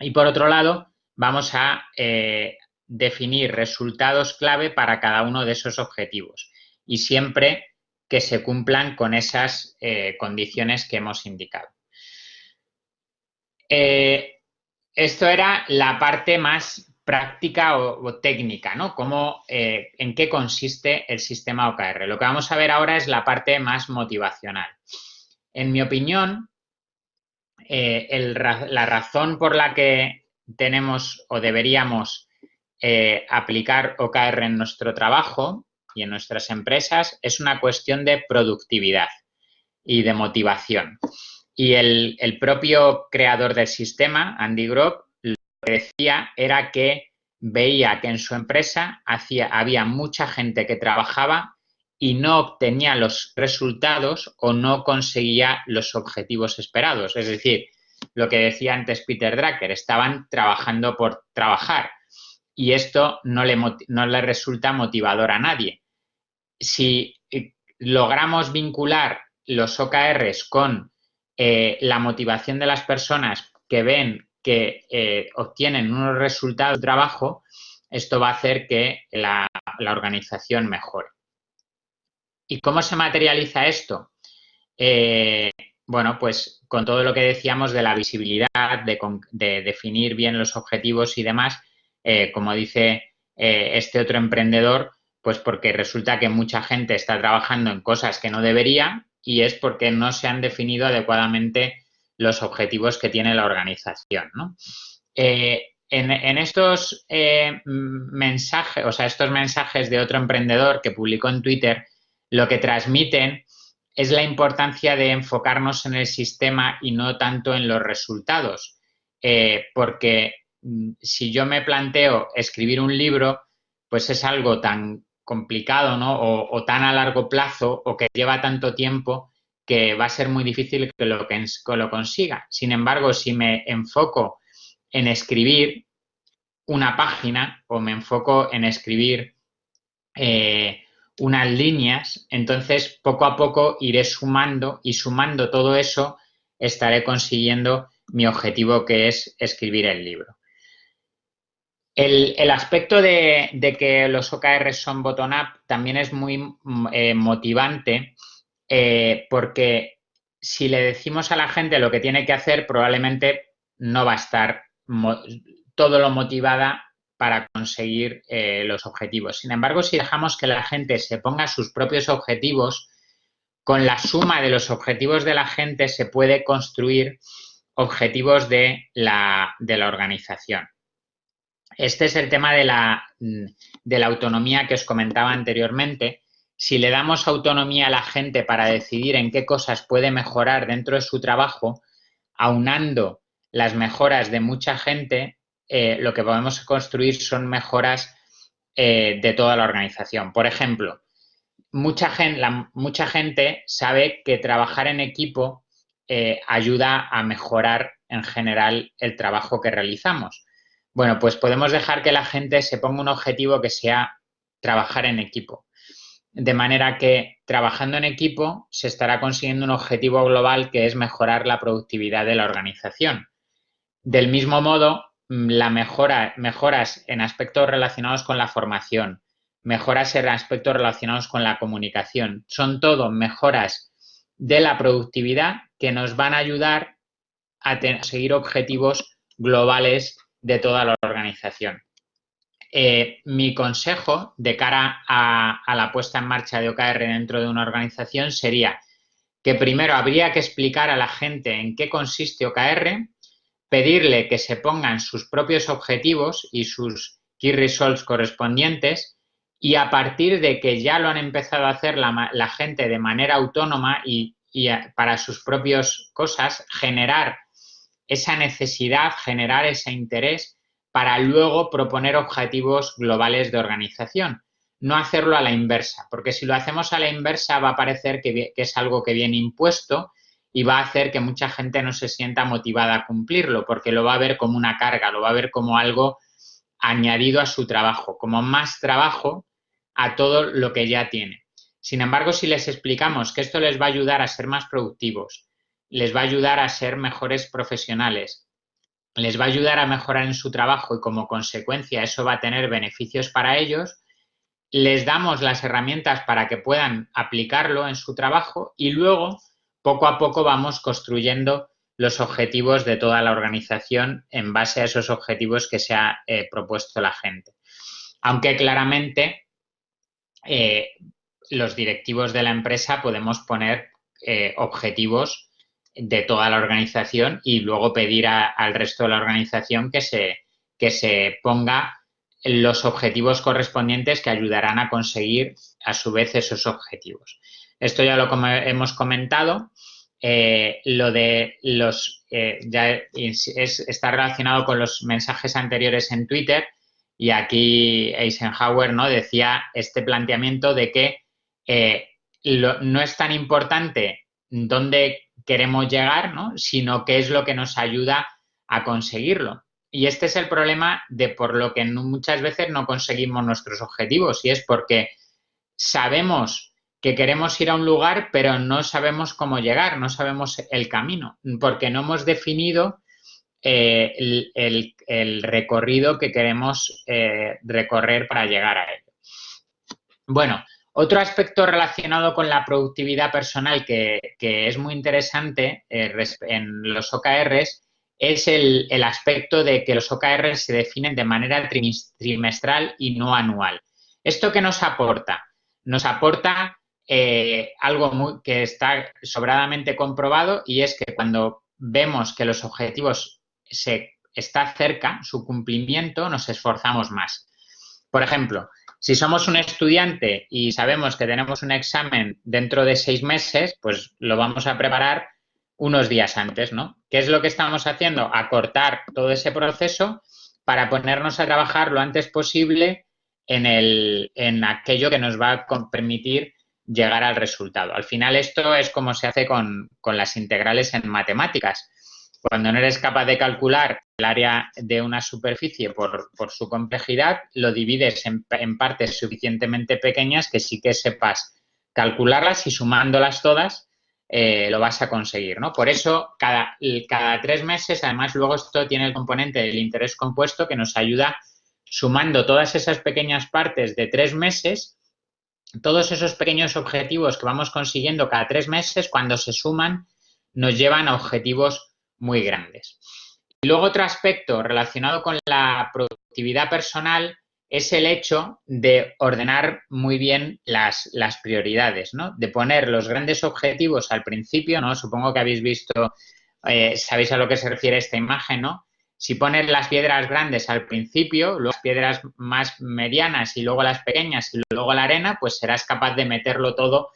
Speaker 2: Y por otro lado, vamos a eh, definir resultados clave para cada uno de esos objetivos y siempre que se cumplan con esas eh, condiciones que hemos indicado. esto era la parte más práctica o, técnica, ¿no? Cómo, en qué consiste el sistema OKR. Lo que vamos a ver ahora es la parte más motivacional. En mi opinión, eh, la razón por la que tenemos o deberíamos eh, aplicar OKR en nuestro trabajo y en nuestras empresas es una cuestión de productividad y de motivación. Y el, propio creador del sistema, Andy Grove, lo que decía era que veía que en su empresa hacía, había mucha gente que trabajaba y no obtenía los resultados o no conseguía los objetivos esperados. Es decir, lo que decía antes Peter Drucker, estaban trabajando por trabajar y esto no le, no le resulta motivador a nadie. Si eh, logramos vincular los OKRs con eh, la motivación de las personas que ven que eh, obtienen unos resultados de trabajo, esto va a hacer que la organización mejore. ¿Y cómo se materializa esto? Eh, bueno, pues con todo lo que decíamos de la visibilidad, de, definir bien los objetivos y demás, eh, como dice eh, este otro emprendedor, pues porque resulta que mucha gente está trabajando en cosas que no debería y es porque no se han definido adecuadamente los objetivos que tiene la organización. en, en, estos mensajes, o sea, estos mensajes de otro emprendedor que publicó en Twitter, lo que transmiten es la importancia de enfocarnos en el sistema y no tanto en los resultados. Eh, porque mm, si yo me planteo escribir un libro, pues es algo tan complicado ¿no? o, tan a largo plazo o que lleva tanto tiempo que va a ser muy difícil que lo, consiga. Sin embargo, si me enfoco en escribir una página o me enfoco en escribir eh, unas líneas, entonces poco a poco iré sumando y sumando todo eso estaré consiguiendo mi objetivo que es escribir el libro. El, aspecto de, que los OKR son bottom-up también es muy mm, eh, motivante eh, porque si le decimos a la gente lo que tiene que hacer, probablemente no va a estar todo lo motivada para conseguir eh, los objetivos. Sin embargo, si dejamos que la gente se ponga sus propios objetivos, con la suma de los objetivos de la gente se puede construir objetivos de la, organización. Este es el tema de la, de la autonomía que os comentaba anteriormente. Si le damos autonomía a la gente para decidir en qué cosas puede mejorar dentro de su trabajo, aunando las mejoras de mucha gente, eh, lo que podemos construir son mejoras eh, de toda la organización. Por ejemplo, mucha gente, sabe que trabajar en equipo eh, ayuda a mejorar en general el trabajo que realizamos. Bueno, pues podemos dejar que la gente se ponga un objetivo que sea trabajar en equipo. De manera que trabajando en equipo se estará consiguiendo un objetivo global que es mejorar la productividad de la organización. Del mismo modo, la mejora, mejoras en aspectos relacionados con la formación, mejoras en aspectos relacionados con la comunicación. Son todo mejoras de la productividad que nos van a ayudar a seguir objetivos globales de toda la organización. Eh, mi consejo de cara a, a, la puesta en marcha de OKR dentro de una organización sería que primero habría que explicar a la gente en qué consiste OKR, pedirle que se pongan sus propios objetivos y sus key results correspondientes y a partir de que ya lo han empezado a hacer la, gente de manera autónoma y, para sus propias cosas, generar esa necesidad, generar ese interés para luego proponer objetivos globales de organización. No hacerlo a la inversa, porque si lo hacemos a la inversa va a parecer que es algo que viene impuesto y va a hacer que mucha gente no se sienta motivada a cumplirlo, porque lo va a ver como una carga, lo va a ver como algo añadido a su trabajo, como más trabajo a todo lo que ya tiene. Sin embargo, si les explicamos que esto les va a ayudar a ser más productivos, les va a ayudar a ser mejores profesionales, les va a ayudar a mejorar en su trabajo y como consecuencia eso va a tener beneficios para ellos, les damos las herramientas para que puedan aplicarlo en su trabajo y luego poco a poco vamos construyendo los objetivos de toda la organización en base a esos objetivos que se ha eh, propuesto la gente. Aunque claramente eh, los directivos de la empresa podemos poner eh, objetivos de toda la organización y luego pedir al resto de la organización que se, que se ponga los objetivos correspondientes que ayudarán a conseguir a su vez esos objetivos. Esto ya lo hemos comentado. Eh, lo de los eh, ya está relacionado con los mensajes anteriores en Twitter y aquí Eisenhower ¿no? decía este planteamiento de que eh, no es tan importante dónde queremos llegar, ¿no? sino qué es lo que nos ayuda a conseguirlo. Y este es el problema de por lo que muchas veces no conseguimos nuestros objetivos y es porque sabemos que queremos ir a un lugar, pero no sabemos cómo llegar, no sabemos el camino, porque no hemos definido eh, el, recorrido que queremos eh, recorrer para llegar a él. Bueno, otro aspecto relacionado con la productividad personal que, es muy interesante eh, en los OKRs es el, el, aspecto de que los OKRs se definen de manera trimestral y no anual. ¿Esto qué nos aporta? Nos aporta eh, algo que está sobradamente comprobado y es que cuando vemos que los objetivos se está cerca, su cumplimiento, nos esforzamos más. Por ejemplo, si somos un estudiante y sabemos que tenemos un examen dentro de seis meses, pues lo vamos a preparar unos días antes, ¿no? ¿Qué es lo que estamos haciendo? Acortar todo ese proceso para ponernos a trabajar lo antes posible en, el, en aquello que nos va a permitir llegar al resultado. Al final esto es como se hace con, las integrales en matemáticas. Cuando no eres capaz de calcular el área de una superficie por, su complejidad, lo divides en, partes suficientemente pequeñas que sí que sepas calcularlas y sumándolas todas eh, lo vas a conseguir, ¿no? Por eso, cada, cada tres meses, además, luego esto tiene el componente del interés compuesto que nos ayuda sumando todas esas pequeñas partes de tres meses todos esos pequeños objetivos que vamos consiguiendo cada tres meses, cuando se suman, nos llevan a objetivos muy grandes. Luego otro aspecto relacionado con la productividad personal es el hecho de ordenar muy bien las, prioridades, ¿no? De poner los grandes objetivos al principio, ¿no? Supongo que habéis visto, eh, sabéis a lo que se refiere esta imagen, ¿no? Si pones las piedras grandes al principio, luego las piedras más medianas y luego las pequeñas y luego la arena, pues serás capaz de meterlo todo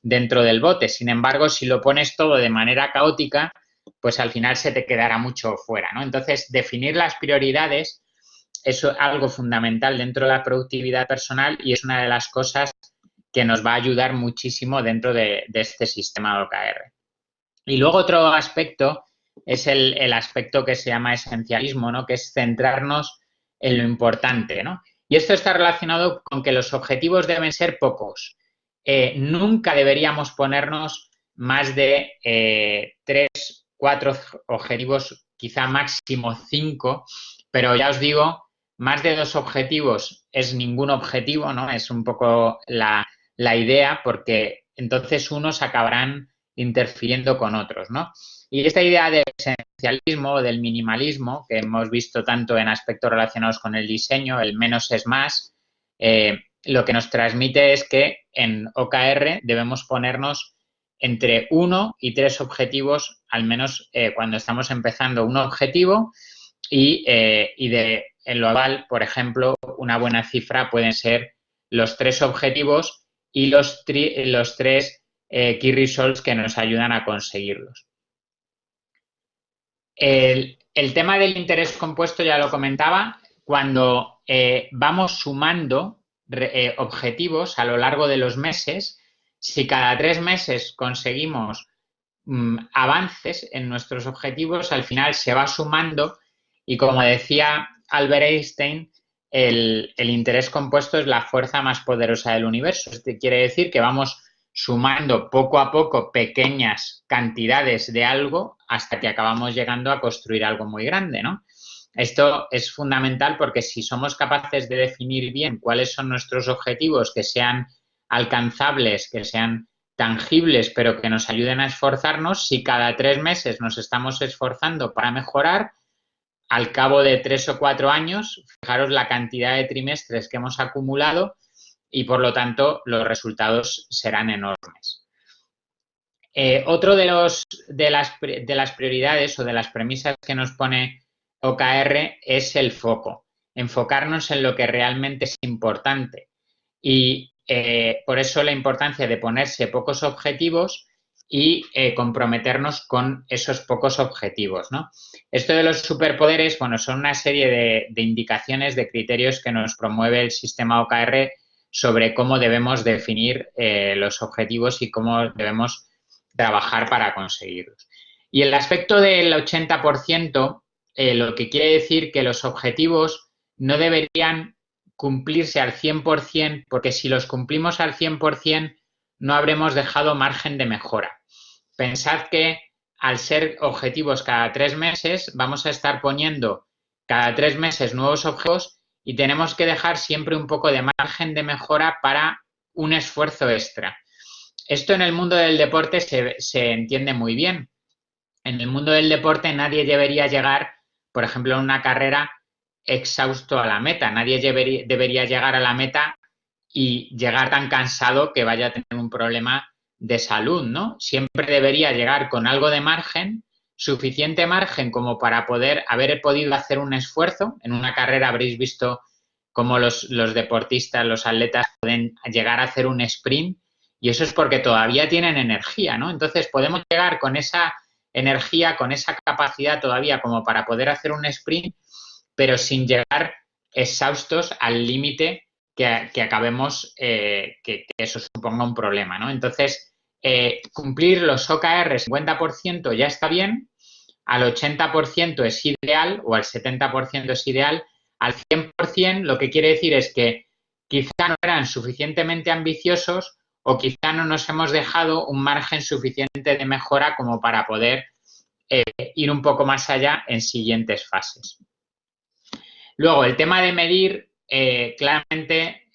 Speaker 2: dentro del bote. Sin embargo, si lo pones todo de manera caótica, pues al final se te quedará mucho fuera, ¿no? Entonces, definir las prioridades es algo fundamental dentro de la productividad personal y es una de las cosas que nos va a ayudar muchísimo dentro de, de este sistema OKR. Y luego otro aspecto es el, aspecto que se llama esencialismo, ¿no? Que es centrarnos en lo importante, ¿no? Y esto está relacionado con que los objetivos deben ser pocos. Eh, nunca deberíamos ponernos más de eh, tres, cuatro objetivos, quizá máximo cinco, pero ya os digo, más de dos objetivos es ningún objetivo, ¿no? Es un poco la, la idea porque entonces unos acabarán interfiriendo con otros, ¿no? Y esta idea del esencialismo, del minimalismo, que hemos visto tanto en aspectos relacionados con el diseño, el menos es más, eh, lo que nos transmite es que en OKR debemos ponernos entre uno y tres objetivos, al menos eh, cuando estamos empezando un objetivo, y, eh, de en lo global, por ejemplo, una buena cifra pueden ser los tres objetivos y los, los tres key results que nos ayudan a conseguirlos. El, tema del interés compuesto ya lo comentaba, cuando eh, vamos sumando eh, objetivos a lo largo de los meses, si cada tres meses conseguimos mm, avances en nuestros objetivos, al final se va sumando y como decía Albert Einstein, el, el interés compuesto es la fuerza más poderosa del universo. Esto quiere decir que vamos sumando poco a poco pequeñas cantidades de algo hasta que acabamos llegando a construir algo muy grande, ¿no? Esto es fundamental porque si somos capaces de definir bien cuáles son nuestros objetivos, que sean alcanzables, que sean tangibles, pero que nos ayuden a esforzarnos, si cada tres meses nos estamos esforzando para mejorar, al cabo de tres o cuatro años, fijaros la cantidad de trimestres que hemos acumulado y por lo tanto los resultados serán enormes. Eh, otro de, los, de, las, de las prioridades o de las premisas que nos pone OKR es el foco, enfocarnos en lo que realmente es importante. Y eh, por eso la importancia de ponerse pocos objetivos y eh, comprometernos con esos pocos objetivos. ¿no? Esto de los superpoderes, bueno, son una serie de, indicaciones, de criterios que nos promueve el sistema OKR sobre cómo debemos definir eh, los objetivos y cómo debemos trabajar para conseguirlos. Y el aspecto del 80%, eh, lo que quiere decir que los objetivos no deberían cumplirse al 100%, porque si los cumplimos al 100%, no habremos dejado margen de mejora. Pensad que al ser objetivos cada tres meses, vamos a estar poniendo cada tres meses nuevos objetivos y tenemos que dejar siempre un poco de margen de mejora para un esfuerzo extra. Esto en el mundo del deporte se, entiende muy bien. En el mundo del deporte nadie debería llegar, por ejemplo, en una carrera exhausto a la meta. Nadie debería llegar a la meta y llegar tan cansado que vaya a tener un problema de salud, ¿no? Siempre debería llegar con algo de margen, suficiente margen como para poder haber podido hacer un esfuerzo. En una carrera habréis visto cómo los, los deportistas, los atletas pueden llegar a hacer un sprint y eso es porque todavía tienen energía, ¿no? Entonces podemos llegar con esa energía, con esa capacidad todavía como para poder hacer un sprint, pero sin llegar exhaustos al límite que, acabemos, eh, que, que, eso suponga un problema, ¿no? Entonces, eh, cumplir los OKR 50% ya está bien, al 80% es ideal o al 70% es ideal, al 100% lo que quiere decir es que quizá no eran suficientemente ambiciosos o quizá no nos hemos dejado un margen suficiente de mejora como para poder eh, ir un poco más allá en siguientes fases. Luego, el tema de medir, eh, claramente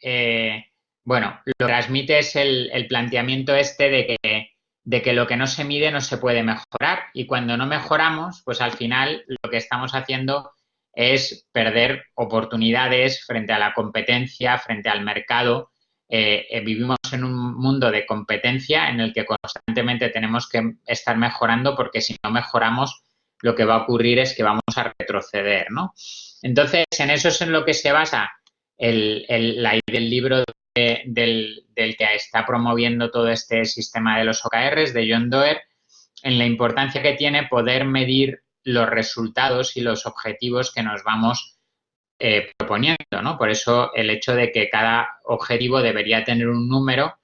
Speaker 2: bueno, lo que transmite es el, planteamiento este de que, de que, lo que no se mide no se puede mejorar y cuando no mejoramos, pues al final lo que estamos haciendo es perder oportunidades frente a la competencia, frente al mercado. Eh, eh, vivimos en un mundo de competencia en el que constantemente tenemos que estar mejorando porque si no mejoramos lo que va a ocurrir es que vamos a retroceder, ¿no? Entonces, en eso es en lo que se basa el, el, la, el libro del, que está promoviendo todo este sistema de los OKRs, de John Doerr, en la importancia que tiene poder medir los resultados y los objetivos que nos vamos eh, proponiendo, ¿no? Por eso el hecho de que cada objetivo debería tener un número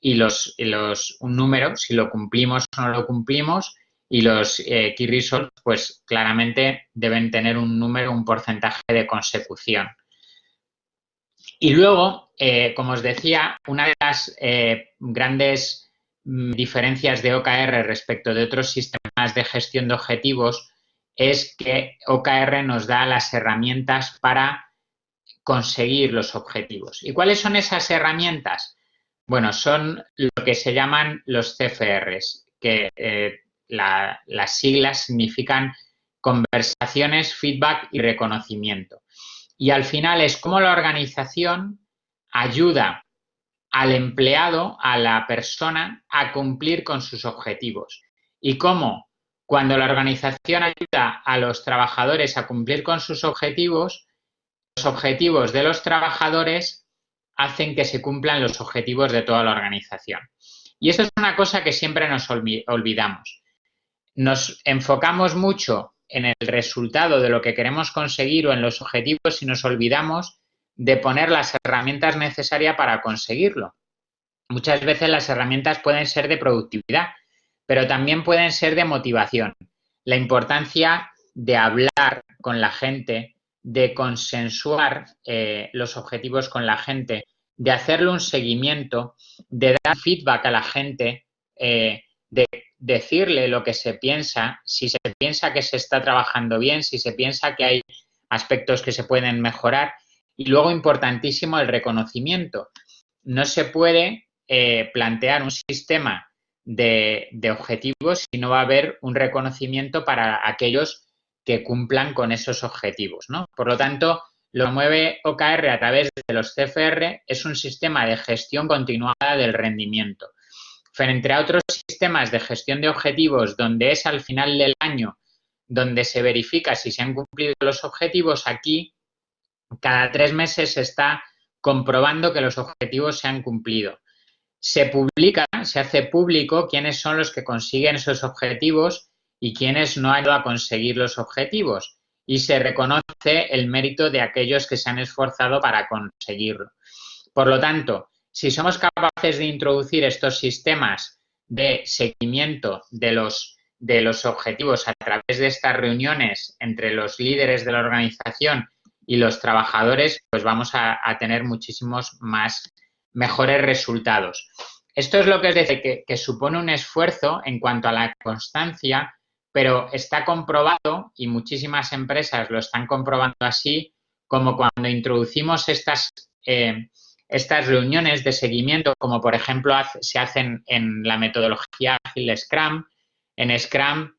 Speaker 2: y los, los un número, si lo cumplimos o no lo cumplimos, y los eh, key results, pues claramente deben tener un número, un porcentaje de consecución. Y luego, eh, como os decía, una de las eh, grandes mm, diferencias de OKR respecto de otros sistemas de gestión de objetivos es que OKR nos da las herramientas para conseguir los objetivos. ¿Y cuáles son esas herramientas? Bueno, son lo que se llaman los CFRs, que eh, las siglas significan conversaciones, feedback y reconocimiento. Y al final es cómo la organización ayuda al empleado, a la persona, a cumplir con sus objetivos. Y cómo cuando la organización ayuda a los trabajadores a cumplir con sus objetivos, los objetivos de los trabajadores hacen que se cumplan los objetivos de toda la organización. Y eso es una cosa que siempre nos olvidamos. Nos enfocamos mucho en el resultado de lo que queremos conseguir o en los objetivos y nos olvidamos de poner las herramientas necesarias para conseguirlo. Muchas veces las herramientas pueden ser de productividad, pero también pueden ser de motivación. La importancia de hablar con la gente, de consensuar eh, los objetivos con la gente, de hacerle un seguimiento, de dar feedback a la gente, eh, de decirle lo que se piensa, si se piensa que se está trabajando bien, si se piensa que hay aspectos que se pueden mejorar. Y luego, importantísimo, el reconocimiento. No se puede eh, plantear un sistema de, de, objetivos si no va a haber un reconocimiento para aquellos que cumplan con esos objetivos. ¿no? Por lo tanto, lo mueve OKR a través de los CFR es un sistema de gestión continuada del rendimiento. Frente a otros sistemas de gestión de objetivos donde es al final del año donde se verifica si se han cumplido los objetivos, aquí cada tres meses se está comprobando que los objetivos se han cumplido. Se publica, se hace público quiénes son los que consiguen esos objetivos y quiénes no han ido a conseguir los objetivos. Y se reconoce el mérito de aquellos que se han esforzado para conseguirlo. Por lo tanto, si somos capaces de introducir estos sistemas de seguimiento de los, de los objetivos a través de estas reuniones entre los líderes de la organización y los trabajadores, pues vamos a, tener muchísimos más mejores resultados. Esto es lo que es decir, que, que supone un esfuerzo en cuanto a la constancia, pero está comprobado y muchísimas empresas lo están comprobando así, como cuando introducimos estas eh, estas reuniones de seguimiento, como por ejemplo se hacen en la metodología ágil Scrum, en Scrum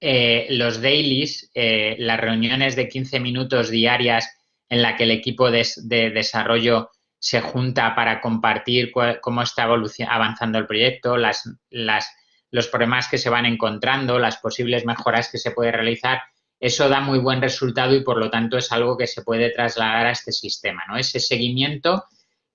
Speaker 2: eh, los dailies, eh, las reuniones de 15 minutos diarias en la que el equipo de, desarrollo se junta para compartir cómo está avanzando el proyecto, las, los problemas que se van encontrando, las posibles mejoras que se puede realizar, eso da muy buen resultado y por lo tanto es algo que se puede trasladar a este sistema, ¿no? Ese seguimiento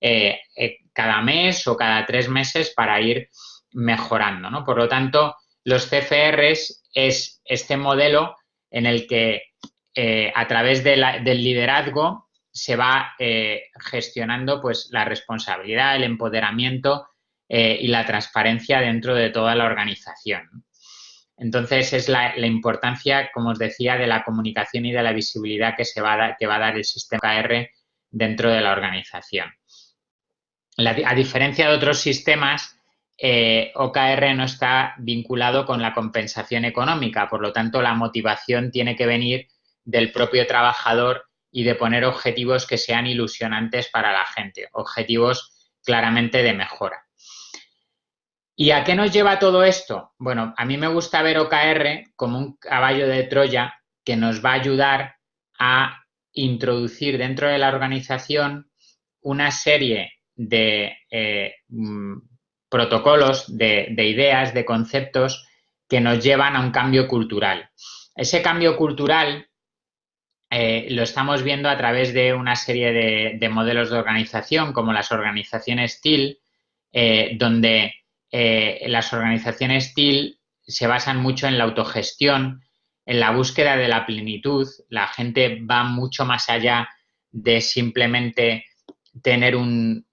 Speaker 2: eh, eh, cada mes o cada tres meses para ir mejorando. ¿no? Por lo tanto, los CFRs es este modelo en el que eh, a través del liderazgo se va gestionando pues, la responsabilidad, el empoderamiento y la transparencia dentro de toda la organización. Entonces, es la, importancia, como os decía, de la comunicación y de la visibilidad que, se va que va a dar el sistema KR dentro de la organización a diferencia de otros sistemas, eh, OKR no está vinculado con la compensación económica, por lo tanto, la motivación tiene que venir del propio trabajador y de poner objetivos que sean ilusionantes para la gente, objetivos claramente de mejora. ¿Y a qué nos lleva todo esto? Bueno, a mí me gusta ver OKR como un caballo de Troya que nos va a ayudar a introducir dentro de la organización una serie de eh, mm, protocolos, de, ideas, de conceptos que nos llevan a un cambio cultural. Ese cambio cultural eh, lo estamos viendo a través de una serie de, modelos de organización, como las organizaciones TIL, eh, donde las organizaciones TIL se basan mucho en la autogestión, en la búsqueda de la plenitud. La gente va mucho más allá de simplemente tener un,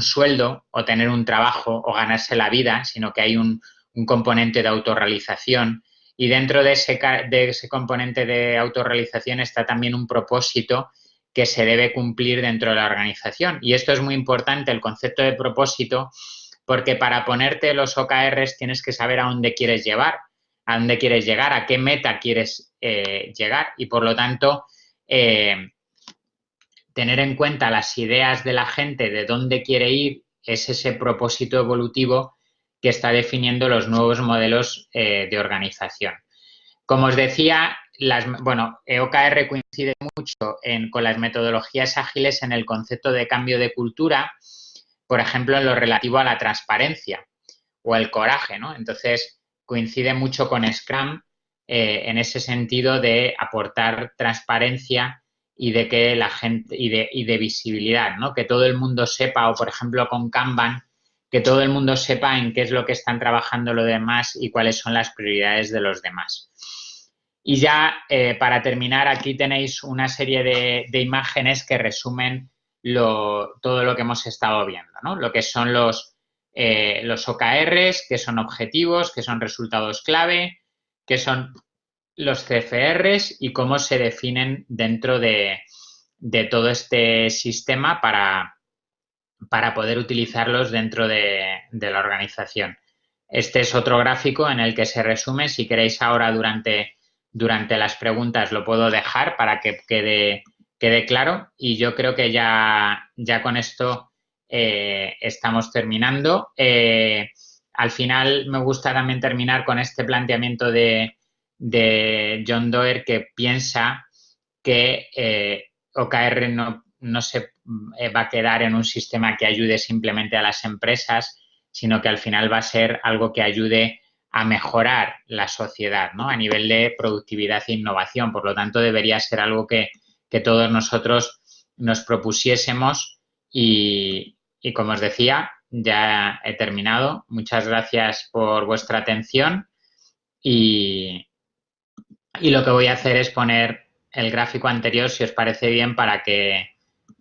Speaker 2: sueldo o tener un trabajo o ganarse la vida, sino que hay un, componente de autorrealización. Y dentro de ese, de ese componente de autorrealización está también un propósito que se debe cumplir dentro de la organización. Y esto es muy importante, el concepto de propósito, porque para ponerte los OKRs tienes que saber a dónde quieres llevar, a dónde quieres llegar, a qué meta quieres eh, llegar. Y por lo tanto, eh, tener en cuenta las ideas de la gente de dónde quiere ir es ese propósito evolutivo que está definiendo los nuevos modelos eh, de organización. Como os decía, las, bueno, EOKR coincide mucho con las metodologías ágiles en el concepto de cambio de cultura, por ejemplo, en lo relativo a la transparencia o el coraje, ¿no? Entonces, coincide mucho con Scrum eh, en ese sentido de aportar transparencia y de que la gente y de, y de visibilidad, ¿no? Que todo el mundo sepa, o por ejemplo con Kanban, que todo el mundo sepa en qué es lo que están trabajando los demás y cuáles son las prioridades de los demás. Y ya eh, para terminar, aquí tenéis una serie de, imágenes que resumen todo lo que hemos estado viendo, ¿no? Lo que son los, eh, los OKRs, que son objetivos, que son resultados clave, que son los CFRs y cómo se definen dentro de, todo este sistema para, para poder utilizarlos dentro de, la organización. Este es otro gráfico en el que se resume. Si queréis ahora durante, durante las preguntas lo puedo dejar para que quede, quede claro. Y yo creo que ya, ya con esto eh, estamos terminando. Eh, al final me gusta también terminar con este planteamiento de, de John Doerr que piensa que eh, OKR no, no se eh, va a quedar en un sistema que ayude simplemente a las empresas, sino que al final va a ser algo que ayude a mejorar la sociedad, ¿no? A nivel de productividad e innovación. Por lo tanto, debería ser algo que, todos nosotros nos propusiésemos y, como os decía, ya he terminado. Muchas gracias por vuestra atención y, y lo que voy a hacer es poner el gráfico anterior, si os parece bien, para que,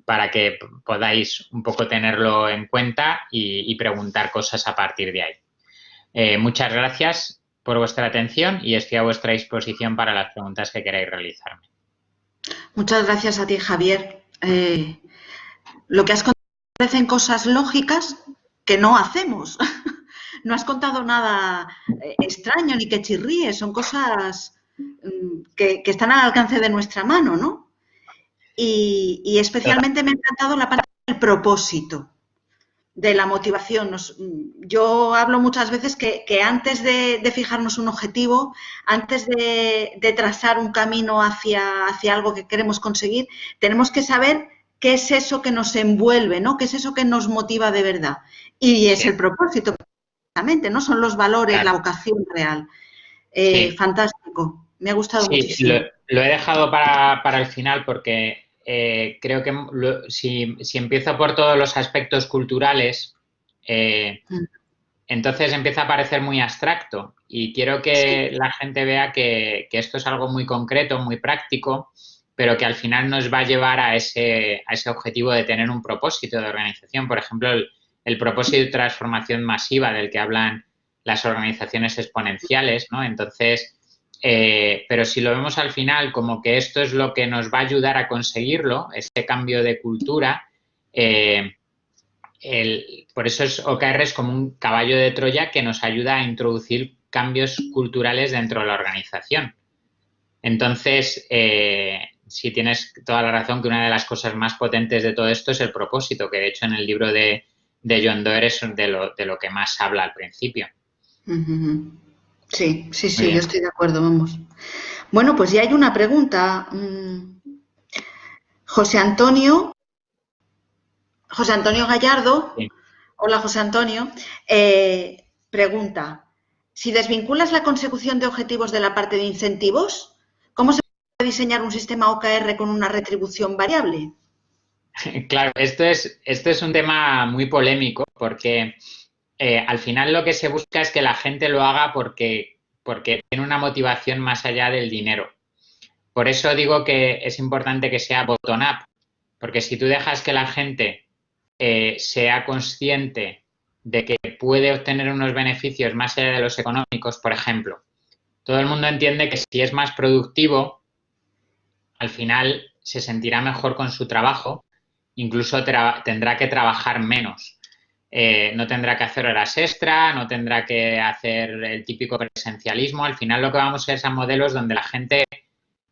Speaker 2: para que podáis un poco tenerlo en cuenta y preguntar cosas a partir de ahí. Eh, muchas gracias por vuestra atención y estoy a vuestra disposición para las preguntas que queráis realizarme.
Speaker 1: Muchas gracias a ti, Javier. Eh, lo que has contado parecen cosas lógicas que no hacemos. no has contado nada eh, extraño ni que chirríe, son cosas mm, que, están al alcance de nuestra mano, ¿no? y especialmente me ha encantado la parte del propósito de la motivación. yo hablo muchas veces que, antes de, fijarnos un objetivo, antes de, trazar un camino hacia, hacia, algo que queremos conseguir, tenemos que saber qué es eso que nos envuelve, ¿no? ¿Qué es eso que nos motiva de verdad? Y es el propósito, precisamente, ¿no? Son los valores, la vocación real. Eh, fantástico. Me ha gustado muchísimo.
Speaker 2: Lo, lo he dejado para, para el final porque eh, creo que si, empiezo por todos los aspectos culturales, eh, mm. entonces empieza a parecer muy abstracto y quiero que la gente vea que, esto es algo muy concreto, muy práctico, pero que al final nos va a llevar a ese, a ese objetivo de tener un propósito de organización. Por ejemplo, el, el propósito de transformación masiva del que hablan las organizaciones exponenciales, ¿no? Entonces, eh, pero si lo vemos al final como que esto es lo que nos va a ayudar a conseguirlo, este cambio de cultura, eh, por eso es, OKR es como un caballo de Troya que nos ayuda a introducir cambios culturales dentro de la organización. Entonces, eh, si tienes toda la razón que una de las cosas más potentes de todo esto es el propósito, que de hecho en el libro de, John Doerr es de lo, de lo que más habla al principio.
Speaker 1: Sí, sí, sí, yo estoy de acuerdo, vamos. Bueno, pues ya hay una pregunta. Mm, José Antonio, José Antonio Gallardo, hola José Antonio, eh, pregunta, si desvinculas la consecución de objetivos de la parte de incentivos, ¿cómo se puede diseñar un sistema OKR con una retribución variable?
Speaker 2: Claro, esto es, esto es un tema muy polémico porque eh, al final lo que se busca es que la gente lo haga porque, tiene una motivación más allá del dinero. Por eso digo que es importante que sea bottom-up, porque si tú dejas que la gente eh, sea consciente de que puede obtener unos beneficios más allá de los económicos, por ejemplo, todo el mundo entiende que si es más productivo, al final se sentirá mejor con su trabajo, incluso tendrá que trabajar menos. Eh, no tendrá que hacer horas extra, no tendrá que hacer el típico presencialismo. Al final lo que vamos a es a modelos donde la gente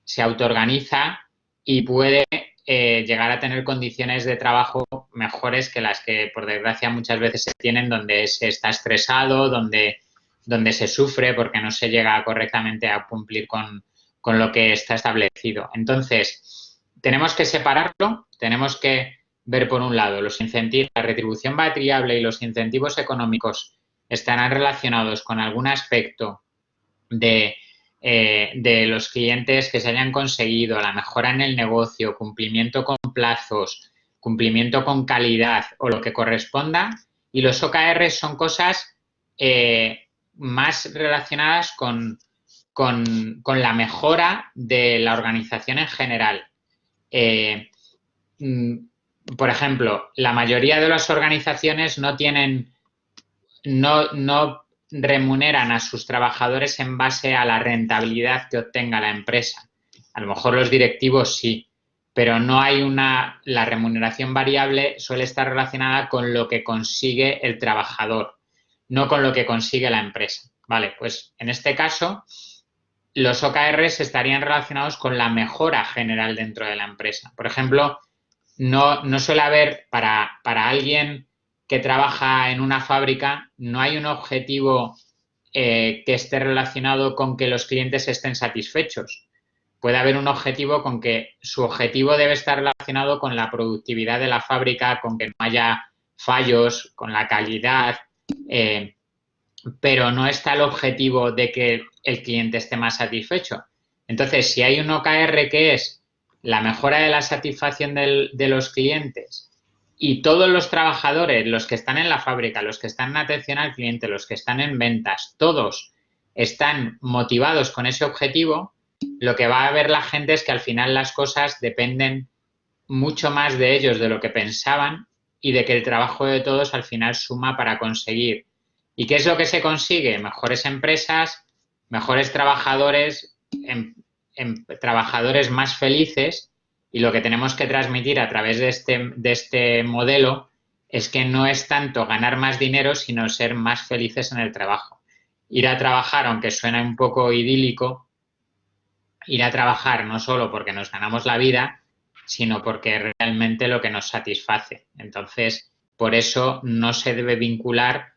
Speaker 2: se autoorganiza y puede eh, llegar a tener condiciones de trabajo mejores que las que, por desgracia, muchas veces se tienen donde se está estresado, donde, donde se sufre porque no se llega correctamente a cumplir con, con lo que está establecido. Entonces, tenemos que separarlo, tenemos que ver por un lado los incentivos, la retribución variable y los incentivos económicos estarán relacionados con algún aspecto de, eh, de los clientes que se hayan conseguido, la mejora en el negocio, cumplimiento con plazos, cumplimiento con calidad o lo que corresponda. Y los OKR son cosas eh, más relacionadas con, con, la mejora de la organización en general. Eh, mm, por ejemplo, la mayoría de las organizaciones no tienen, no, no remuneran a sus trabajadores en base a la rentabilidad que obtenga la empresa. A lo mejor los directivos sí, pero no hay una, la remuneración variable suele estar relacionada con lo que consigue el trabajador, no con lo que consigue la empresa. Vale, pues en este caso, los OKRs estarían relacionados con la mejora general dentro de la empresa. Por ejemplo, no, no suele haber para, para, alguien que trabaja en una fábrica, no hay un objetivo eh, que esté relacionado con que los clientes estén satisfechos. Puede haber un objetivo con que su objetivo debe estar relacionado con la productividad de la fábrica, con que no haya fallos, con la calidad, eh, pero no está el objetivo de que el cliente esté más satisfecho. Entonces, si hay un OKR que es la mejora de la satisfacción de los clientes y todos los trabajadores, los que están en la fábrica, los que están en atención al cliente, los que están en ventas, todos están motivados con ese objetivo, lo que va a ver la gente es que al final las cosas dependen mucho más de ellos de lo que pensaban y de que el trabajo de todos al final suma para conseguir. ¿Y qué es lo que se consigue? Mejores empresas, mejores trabajadores, em, em, trabajadores más felices y lo que tenemos que transmitir a través de este, de este modelo es que no es tanto ganar más dinero, sino ser más felices en el trabajo. Ir a trabajar, aunque suena un poco idílico, ir a trabajar no solo porque nos ganamos la vida, sino porque realmente lo que nos satisface. Entonces, por eso no se debe vincular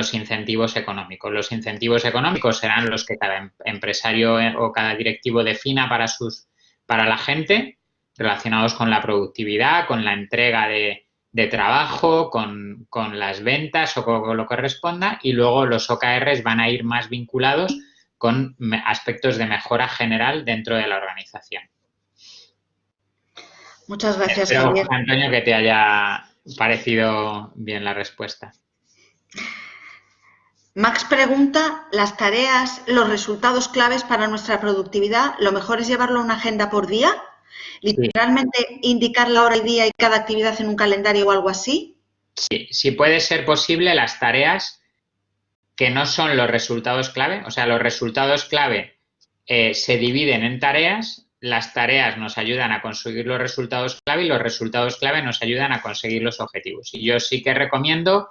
Speaker 2: los incentivos económicos. Los incentivos económicos serán los que cada em-, empresario eh, o cada directivo defina para, sus, para la gente, relacionados con la productividad, con la entrega de, trabajo, con, con, las ventas o con lo que corresponda, y luego los OKRs van a ir más vinculados con aspectos de mejora general dentro de la organización.
Speaker 1: Muchas gracias, Espero.
Speaker 2: Antonio, que te haya parecido bien la respuesta.
Speaker 1: Max pregunta, las tareas, los resultados claves para nuestra productividad, ¿lo mejor es llevarlo a una agenda por día? ¿Literalmente indicar la hora y día y cada actividad en un calendario o algo así?
Speaker 2: Sí, si puede ser posible, las tareas que no son los resultados clave. O sea, los resultados clave eh, se dividen en tareas, las tareas nos ayudan a conseguir los resultados clave y los resultados clave nos ayudan a conseguir los objetivos. Y yo sí que recomiendo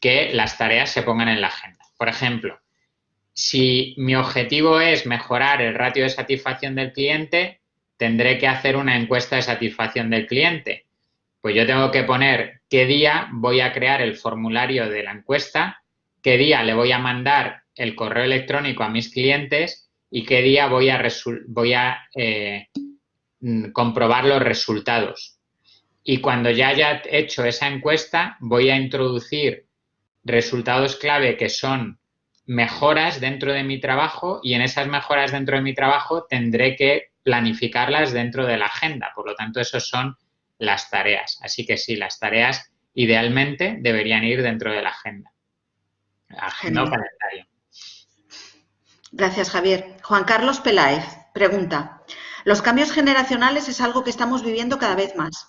Speaker 2: que las tareas se pongan en la agenda. Por ejemplo, si mi objetivo es mejorar el ratio de satisfacción del cliente, tendré que hacer una encuesta de satisfacción del cliente. Pues yo tengo que poner qué día voy a crear el formulario de la encuesta qué día le voy a mandar el correo electrónico a mis clientes y qué día voy a, eh, mm, comprobar los resultados. Y cuando ya haya hecho esa encuesta, voy a introducir resultados clave que son mejoras dentro de mi trabajo y en esas mejoras dentro de mi trabajo tendré que planificarlas dentro de la agenda. Por lo tanto, esas son las tareas. Así que sí, las tareas idealmente deberían ir dentro de la agenda.
Speaker 1: Gracias, Javier. Juan Carlos Peláez pregunta, los cambios generacionales es algo que estamos viviendo cada vez más.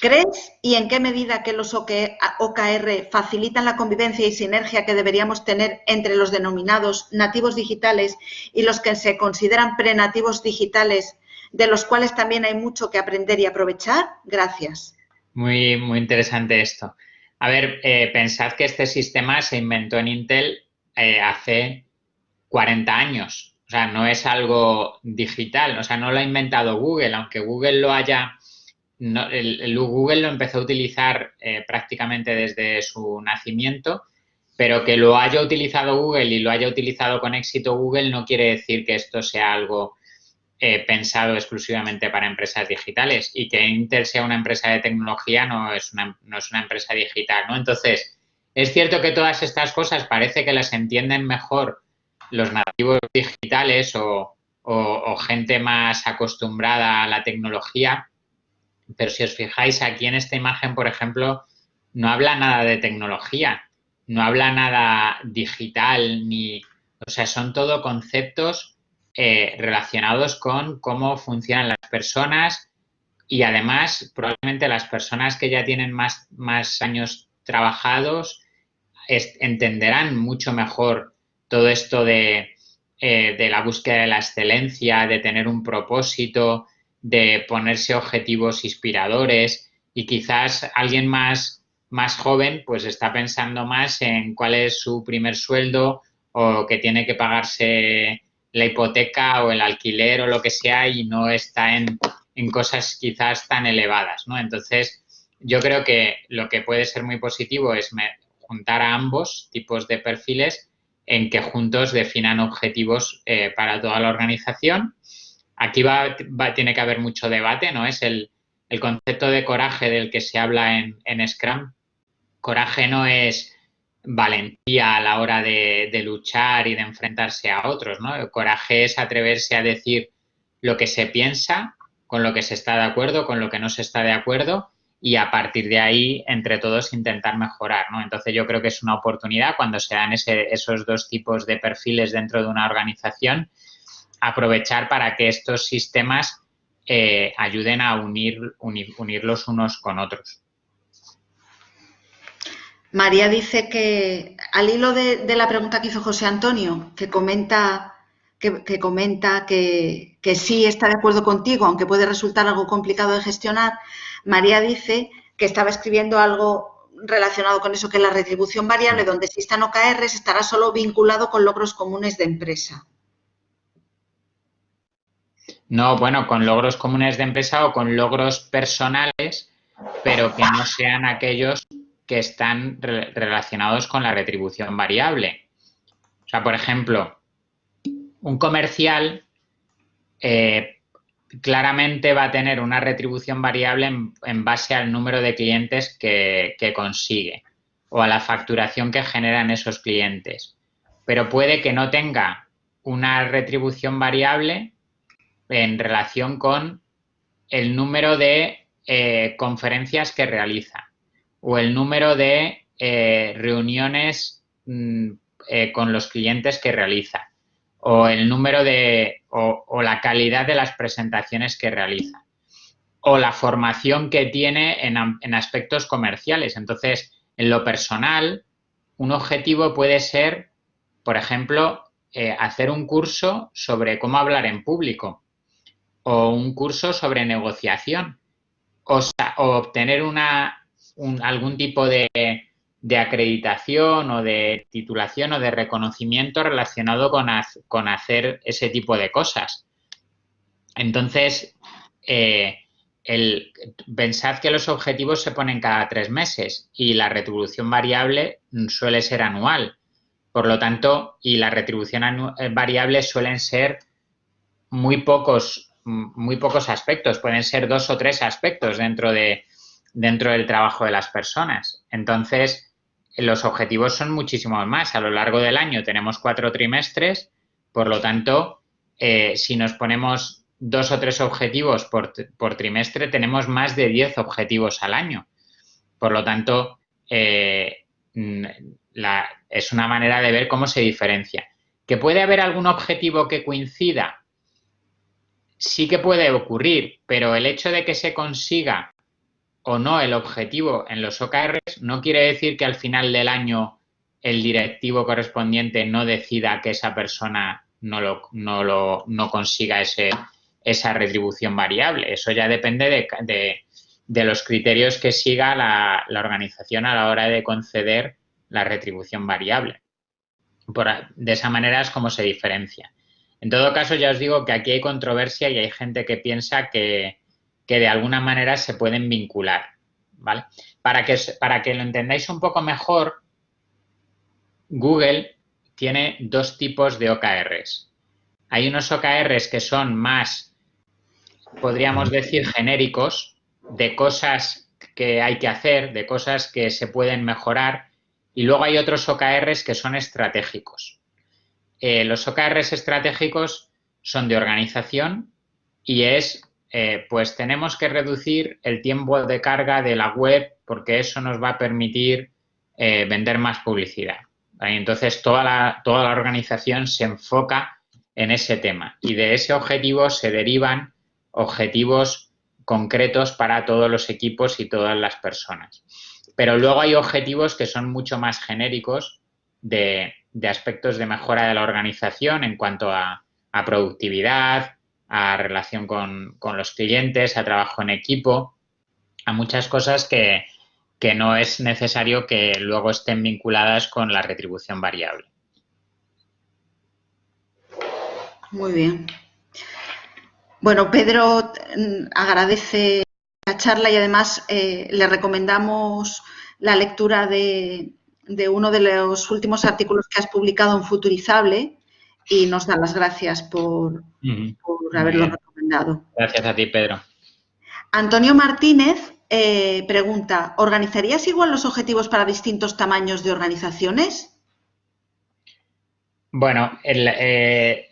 Speaker 1: ¿Crees y en qué medida que los OKR facilitan la convivencia y sinergia que deberíamos tener entre los denominados nativos digitales y los que se consideran prenativos digitales, de los cuales también hay mucho que aprender y aprovechar? Gracias.
Speaker 2: Muy, muy interesante esto. A ver, eh, pensad que este sistema se inventó en Intel eh, hace 40 años. Sea, no es algo digital. O sea, no lo ha inventado Google, aunque Google lo haya... el, Google lo empezó a utilizar eh, prácticamente desde su nacimiento, pero que lo haya utilizado Google y lo haya utilizado con éxito Google no quiere decir que esto sea algo eh, pensado exclusivamente para empresas digitales y que Intel sea una empresa de tecnología no es una, no es una empresa digital, ¿no? Entonces, es cierto que todas estas cosas parece que las entienden mejor los nativos digitales o, gente más acostumbrada a la tecnología, pero si os fijáis aquí en esta imagen, por ejemplo, no habla nada de tecnología, no habla nada digital, ni, o sea, son todo conceptos eh, relacionados con cómo funcionan las personas y además probablemente las personas que ya tienen más, más años trabajados entenderán mucho mejor todo esto de, eh, de la búsqueda de la excelencia, de tener un propósito, de ponerse objetivos inspiradores y quizás alguien más, más joven pues está pensando más en cuál es su primer sueldo o que tiene que pagarse la hipoteca o el alquiler o lo que sea y no está en, cosas quizás tan elevadas, ¿no? Entonces, yo creo que lo que puede ser muy positivo es juntar a ambos tipos de perfiles en que juntos definan objetivos eh, para toda la organización. Aquí va, tiene que haber mucho debate, ¿no? Es el, concepto de coraje del que se habla en, en Scrum. Coraje no es valentía a la hora de, de, luchar y de enfrentarse a otros, ¿no? El coraje es atreverse a decir lo que se piensa, con lo que se está de acuerdo, con lo que no se está de acuerdo y a partir de ahí, entre todos, intentar mejorar, ¿no? Entonces yo creo que es una oportunidad cuando se dan esos dos tipos de perfiles dentro de una organización, aprovechar para que estos sistemas eh, ayuden a unir, unir, unirlos unos con otros.
Speaker 1: María dice que, al hilo de, la pregunta que hizo José Antonio, que comenta que, comenta que, que, sí está de acuerdo contigo, aunque puede resultar algo complicado de gestionar, María dice que estaba escribiendo algo relacionado con eso, que la retribución variable donde existan OKRs estará solo vinculado con logros comunes de empresa.
Speaker 2: No, bueno, con logros comunes de empresa o con logros personales, pero que no sean aquellos que están relacionados con la retribución variable. O sea, por ejemplo, un comercial eh, claramente va a tener una retribución variable en, base al número de clientes que, consigue o a la facturación que generan esos clientes. Pero puede que no tenga una retribución variable en relación con el número de eh, conferencias que realiza o el número de eh, reuniones mm, con los clientes que realiza o el número de o, la calidad de las presentaciones que realiza o la formación que tiene en, en aspectos comerciales. Entonces, en lo personal, un objetivo puede ser, por ejemplo, hacer un curso sobre cómo hablar en público o un curso sobre negociación o, obtener una, algún tipo de, de, acreditación o de titulación o de reconocimiento relacionado con, con hacer ese tipo de cosas. Entonces, eh, el, pensad que los objetivos se ponen cada tres meses y la retribución variable suele ser anual. Por lo tanto, y la retribución variable suelen ser muy pocos muy pocos aspectos, pueden ser dos o tres aspectos dentro, de, dentro del trabajo de las personas. Entonces, los objetivos son muchísimos más. A lo largo del año tenemos cuatro trimestres, por lo tanto, eh, si nos ponemos dos o tres objetivos por, trimestre, tenemos más de diez objetivos al año. Por lo tanto, eh, es una manera de ver cómo se diferencia. ¿Que puede haber algún objetivo que coincida? sí que puede ocurrir, pero el hecho de que se consiga o no el objetivo en los OKRs no quiere decir que al final del año el directivo correspondiente no decida que esa persona no, lo, no, lo, no consiga ese, esa retribución variable. Eso ya depende de, de, los criterios que siga la, la, organización a la hora de conceder la retribución variable. Por, de esa manera es como se diferencia. En todo caso, ya os digo que aquí hay controversia y hay gente que piensa que, de alguna manera se pueden vincular. ¿vale? Para, que, para que lo entendáis un poco mejor, Google tiene dos tipos de OKRs. Hay unos OKRs que son más, podríamos decir, genéricos, de cosas que hay que hacer, de cosas que se pueden mejorar, y luego hay otros OKRs que son estratégicos. Eh, los OKRs estratégicos son de organización y es, eh, pues tenemos que reducir el tiempo de carga de la web porque eso nos va a permitir eh, vender más publicidad. Entonces, toda la, toda la organización se enfoca en ese tema y de ese objetivo se derivan objetivos concretos para todos los equipos y todas las personas. Pero luego hay objetivos que son mucho más genéricos de, de aspectos de mejora de la organización en cuanto a, productividad, a relación con, los clientes, a trabajo en equipo, a muchas cosas que, no es necesario que luego estén vinculadas con la retribución variable.
Speaker 1: Muy bien. Bueno, Pedro agradece la charla y además eh, le recomendamos la lectura de, de uno de los últimos artículos que has publicado en Futurizable y nos da las gracias por, haberlo recomendado.
Speaker 2: Gracias a ti, Pedro.
Speaker 1: Antonio Martínez eh, pregunta, ¿organizarías igual los objetivos para distintos tamaños de organizaciones?
Speaker 2: Bueno, eh,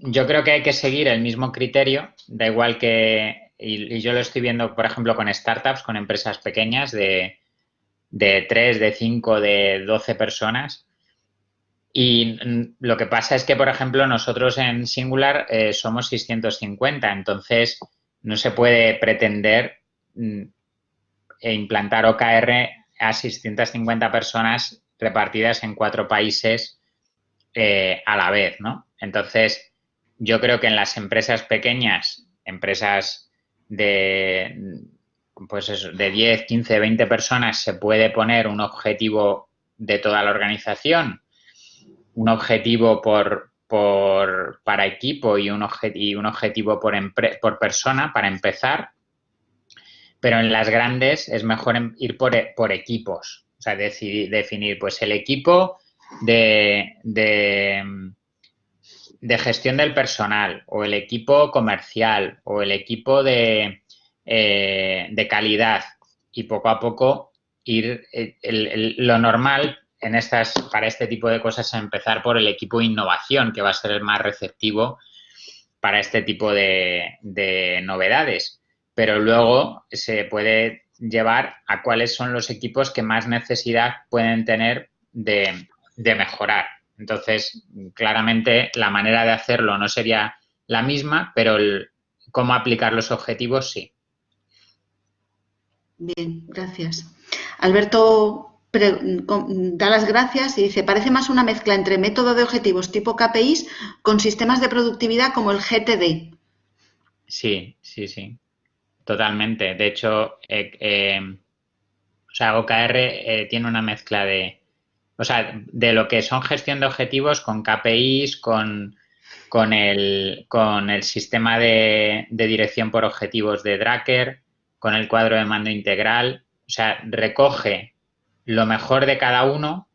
Speaker 2: yo creo que hay que seguir el mismo criterio, da igual que, y, yo lo estoy viendo, por ejemplo, con startups, con empresas pequeñas de, de 3, de 5, de 12 personas. Y lo que pasa es que, por ejemplo, nosotros en Singular eh, somos 650, entonces no se puede pretender mm, e implantar OKR a 650 personas repartidas en cuatro países eh, a la vez, ¿no? Entonces, yo creo que en las empresas pequeñas, empresas de, pues eso, de 10, 15, 20 personas, se puede poner un objetivo de toda la organización, un objetivo por, por para equipo y un, y un objetivo por, por persona para empezar, pero en las grandes es mejor em, ir por, por equipos, o sea, decidir, definir pues el equipo de, de, de, gestión del personal o el equipo comercial o el equipo de, eh, de calidad. Y poco a poco ir eh, lo normal en estas para este tipo de cosas empezar por el equipo de innovación que va a ser el más receptivo para este tipo de, de novedades pero luego se puede llevar a cuáles son los equipos que más necesidad pueden tener de, mejorar. Entonces, claramente la manera de hacerlo no sería la misma, pero el, cómo aplicar los objetivos sí.
Speaker 1: Bien, gracias. Alberto da las gracias y dice, parece más una mezcla entre método de objetivos tipo KPIs con sistemas de productividad como el GTD.
Speaker 2: Sí, sí, sí. Totalmente. De hecho, eh, eh, o sea, OKR eh, tiene una mezcla de, o sea, de lo que son gestión de objetivos con KPIs, con, con, el, con el sistema de, dirección por objetivos de Dracker, con el cuadro de mando integral. O sea, recoge lo mejor de cada uno,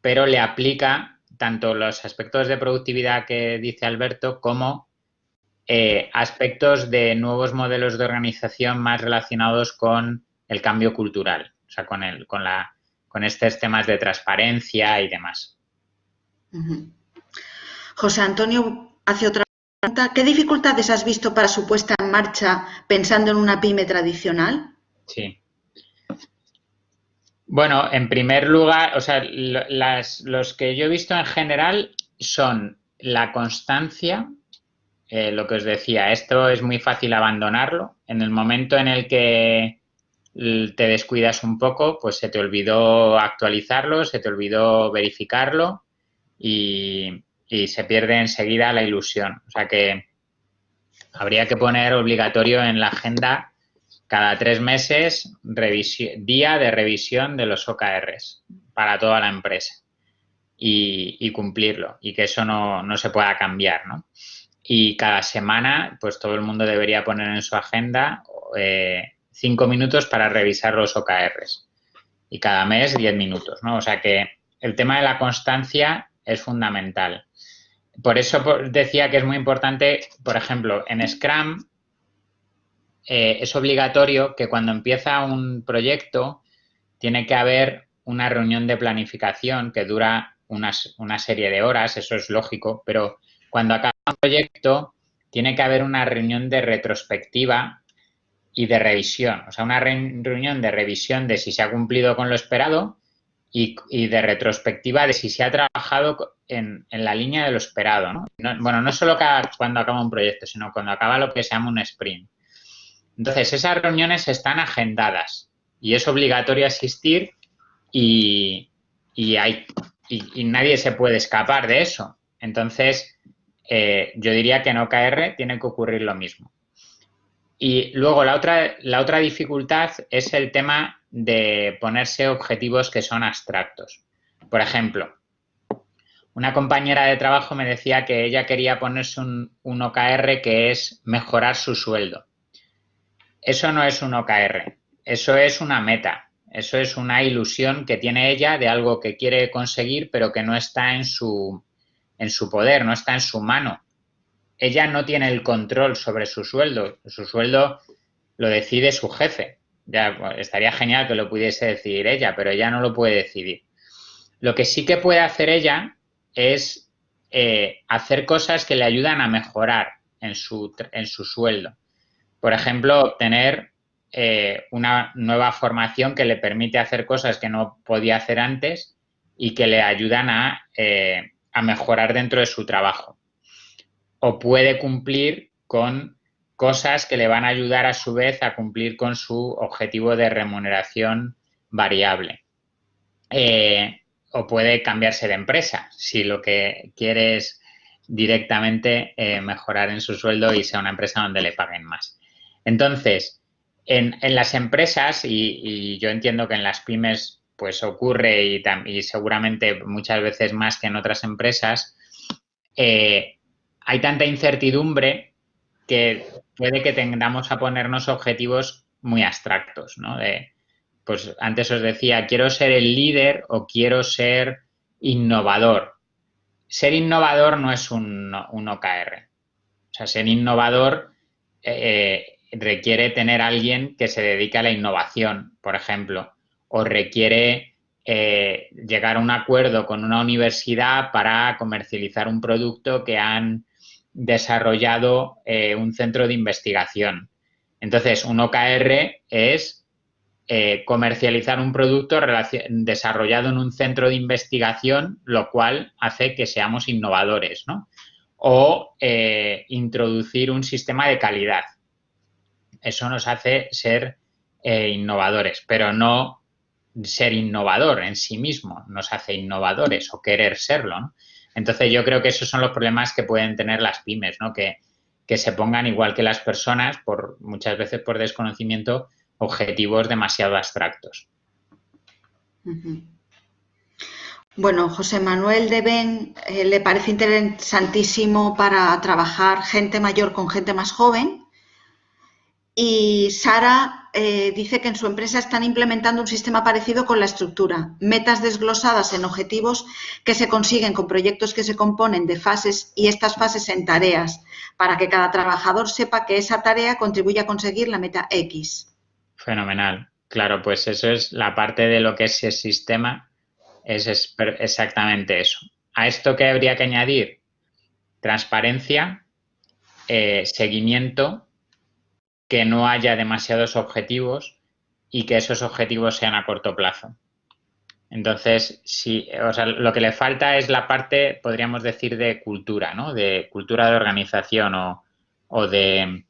Speaker 2: pero le aplica tanto los aspectos de productividad que dice Alberto como eh, aspectos de nuevos modelos de organización más relacionados con el cambio cultural, o sea, con, el, con, la, con estos temas de transparencia y demás.
Speaker 1: José Antonio hace otra pregunta. ¿Qué dificultades has visto para su puesta en marcha pensando en una pyme tradicional?
Speaker 2: Sí. Bueno, en primer lugar, o sea, los que yo he visto en general son la constancia, eh, lo que os decía, esto es muy fácil abandonarlo. En el momento en el que te descuidas un poco, pues se te olvidó actualizarlo, se te olvidó verificarlo y, se pierde enseguida la ilusión. O sea que habría que poner obligatorio en la agenda cada tres meses día de revisión de los OKRs para toda la empresa y, cumplirlo y que eso no, no se pueda cambiar, ¿no? y cada semana pues todo el mundo debería poner en su agenda eh, cinco minutos para revisar los OKRs y cada mes diez minutos, ¿no? O sea que el tema de la constancia es fundamental. Por eso decía que es muy importante, por ejemplo, en Scrum eh, es obligatorio que cuando empieza un proyecto tiene que haber una reunión de planificación que dura una serie de horas, eso es lógico, pero cuando acaba un proyecto, tiene que haber una reunión de retrospectiva y de revisión. O sea, una reunión de revisión de si se ha cumplido con lo esperado y, de retrospectiva de si se ha trabajado en, la línea de lo esperado. bueno, no solo cuando acaba un proyecto, sino cuando acaba lo que se llama un sprint. Entonces, esas reuniones están agendadas y es obligatorio asistir y, hay, y nadie se puede escapar de eso. Entonces, eh, yo diría que en OKR tiene que ocurrir lo mismo. Y luego la otra, la otra dificultad es el tema de ponerse objetivos que son abstractos. Por ejemplo, una compañera de trabajo me decía que ella quería ponerse un, un, OKR que es mejorar su sueldo. Eso no es un OKR, eso es una meta, eso es una ilusión que tiene ella de algo que quiere conseguir pero que no está en su, en su poder, no está en su mano. Ella no tiene el control sobre su sueldo, su sueldo lo decide su jefe. Ya estaría genial que lo pudiese decidir ella, pero ella no lo puede decidir. Lo que sí que puede hacer ella es eh, hacer cosas que le ayudan a mejorar en su, en su sueldo. Por ejemplo, obtener eh, una nueva formación que le permite hacer cosas que no podía hacer antes y que le ayudan a, eh, a mejorar dentro de su trabajo. O puede cumplir con cosas que le van a ayudar a su vez a cumplir con su objetivo de remuneración variable. Eh, o puede cambiarse de empresa si lo que quiere es directamente mejorar en su sueldo y sea una empresa donde le paguen más. Entonces, en, las empresas, y, yo entiendo que en las pymes pues ocurre y, seguramente muchas veces más que en otras empresas, eh, hay tanta incertidumbre que puede que tengamos a ponernos objetivos muy abstractos, ¿no? De, pues antes os decía, quiero ser el líder o quiero ser innovador. Ser innovador no es un, OKR. O sea, ser innovador eh, requiere tener alguien que se dedique a la innovación, por ejemplo, o requiere eh, llegar a un acuerdo con una universidad para comercializar un producto que han desarrollado eh, un centro de investigación. Entonces, un OKR es eh, comercializar un producto desarrollado en un centro de investigación, lo cual hace que seamos innovadores, ¿no? O introducir un sistema de calidad. Eso nos hace ser innovadores, pero no ser innovador en sí mismo nos hace innovadores o querer serlo. Entonces yo creo que esos son los problemas que pueden tener las pymes, ¿no? Que, se pongan igual que las personas, por muchas veces por desconocimiento, objetivos demasiado abstractos.
Speaker 1: Bueno, José Manuel de Ben eh, le parece interesantísimo para trabajar gente mayor con gente más joven. Y Sara eh, dice que en su empresa están implementando un sistema parecido con la estructura, metas desglosadas en objetivos que se consiguen con proyectos que se componen de fases y estas fases en tareas, para que cada trabajador sepa que esa tarea contribuye a conseguir la meta X.
Speaker 2: Fenomenal. Claro, pues eso es la parte de lo que es el sistema, es exactamente eso. A esto que habría que añadir transparencia, eh, seguimiento que no haya demasiados objetivos y que esos objetivos sean a corto plazo. Entonces, si, o sea, lo que le falta es la parte, podríamos decir, de cultura, ¿no? De cultura de organización o, de,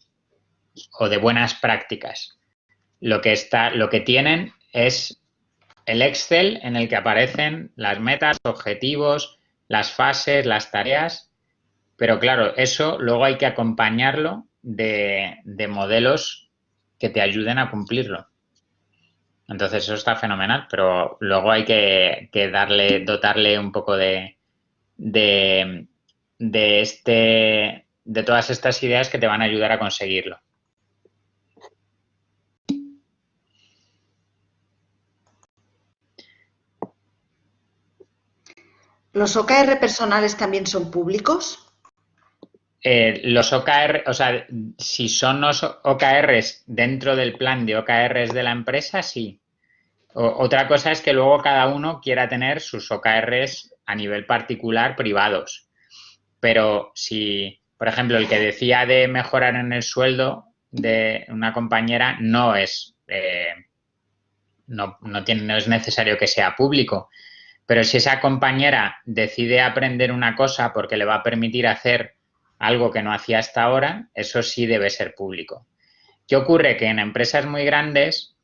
Speaker 2: o de buenas prácticas. Lo que, está, lo que tienen es el Excel en el que aparecen las metas, objetivos, las fases, las tareas, pero claro, eso luego hay que acompañarlo de, modelos que te ayuden a cumplirlo. Entonces eso está fenomenal, pero luego hay que, darle, dotarle un poco de, de, de, este, de todas estas ideas que te van a ayudar a conseguirlo.
Speaker 1: ¿Los OKR personales también son públicos?
Speaker 2: Eh, los OKR, o sea, si son los OKRs dentro del plan de OKRs de la empresa, sí. otra cosa es que luego cada uno quiera tener sus OKRs a nivel particular privados. Pero si, por ejemplo, el que decía de mejorar en el sueldo de una compañera no es, eh, no, tiene, no es necesario que sea público. Pero si esa compañera decide aprender una cosa porque le va a permitir hacer algo que no hacía hasta ahora, eso sí debe ser público. ¿Qué ocurre? Que en empresas muy grandes,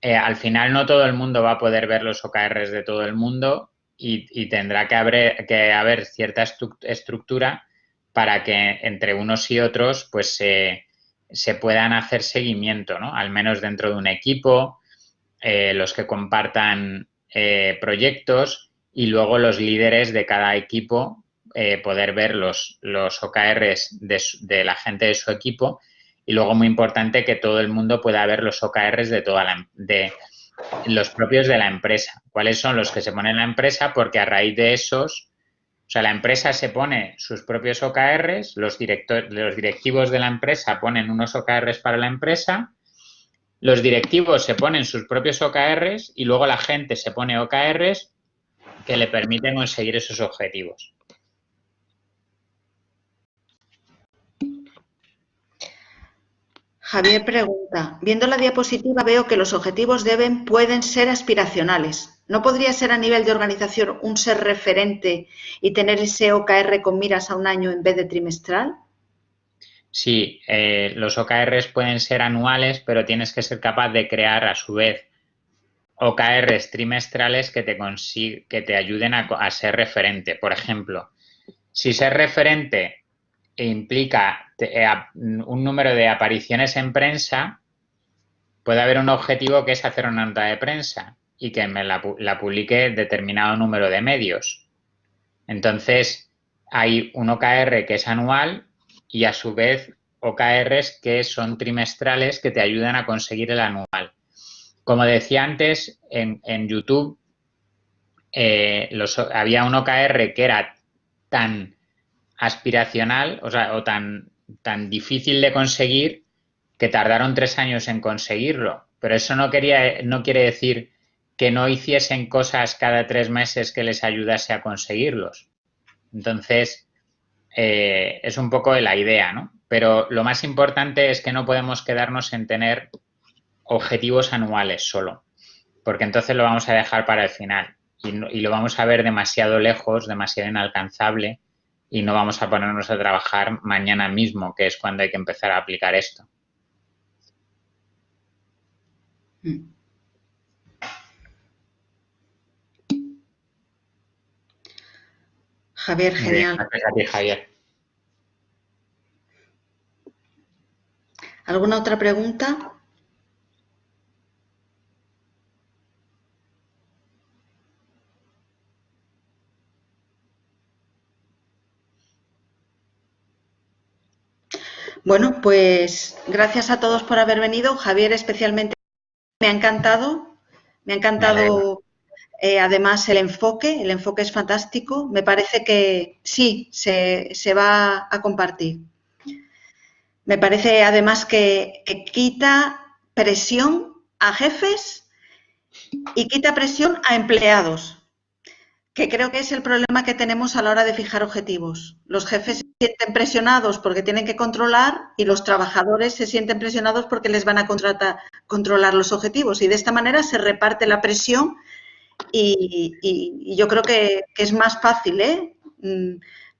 Speaker 2: eh, al final no todo el mundo va a poder ver los OKRs de todo el mundo y, tendrá que haber, cierta estructura para que entre unos y otros pues se puedan hacer seguimiento, ¿no? Al menos dentro de un equipo, eh, los que compartan eh, proyectos y luego los líderes de cada equipo eh, poder ver los, OKRs de, la gente de su equipo y luego muy importante que todo el mundo pueda ver los OKRs de toda la, de los propios de la empresa. ¿Cuáles son los que se ponen en la empresa? Porque a raíz de esos, o sea, la empresa se pone sus propios OKRs, los, los directivos de la empresa ponen unos OKRs para la empresa los directivos se ponen sus propios OKRs y luego la gente se pone OKRs que le permiten conseguir esos objetivos.
Speaker 1: Javier pregunta, viendo la diapositiva veo que los objetivos deben, pueden ser aspiracionales. ¿No podría ser a nivel de organización un ser referente y tener ese OKR con miras a un año en vez de trimestral?
Speaker 2: Sí, eh, los OKRs pueden ser anuales, pero tienes que ser capaz de crear a su vez OKRs trimestrales que te, que te ayuden a, ser referente. Por ejemplo, si ser referente implica un número de apariciones en prensa, puede haber un objetivo que es hacer una nota de prensa y que me la, publique determinado número de medios. Entonces, hay un OKR que es anual y a su vez OKRs que son trimestrales que te ayudan a conseguir el anual. Como decía antes, en, YouTube eh, había un OKR que era tan aspiracional, o sea, o tan, tan difícil de conseguir que tardaron tres años en conseguirlo. Pero eso no, quería, no quiere decir que no hiciesen cosas cada tres meses que les ayudase a conseguirlos. Entonces, eh, es un poco la idea, ¿no? Pero lo más importante es que no podemos quedarnos en tener objetivos anuales solo, porque entonces lo vamos a dejar para el final y, lo vamos a ver demasiado lejos, demasiado inalcanzable y no vamos a ponernos a trabajar mañana mismo, que es cuando hay que empezar a aplicar esto.
Speaker 1: Javier, genial.
Speaker 2: Gracias a ti, Javier.
Speaker 1: ¿Alguna otra pregunta? Bueno, pues gracias a todos por haber venido. Javier especialmente me ha encantado, me ha encantado eh, además el enfoque, el enfoque es fantástico. Me parece que sí, se, va a compartir. Me parece además que, que quita presión a jefes y quita presión a empleados que creo que es el problema que tenemos a la hora de fijar objetivos. Los jefes se sienten presionados porque tienen que controlar y los trabajadores se sienten presionados porque les van a contratar, controlar los objetivos. Y de esta manera se reparte la presión y, yo creo que, es más fácil ¿eh? Mm,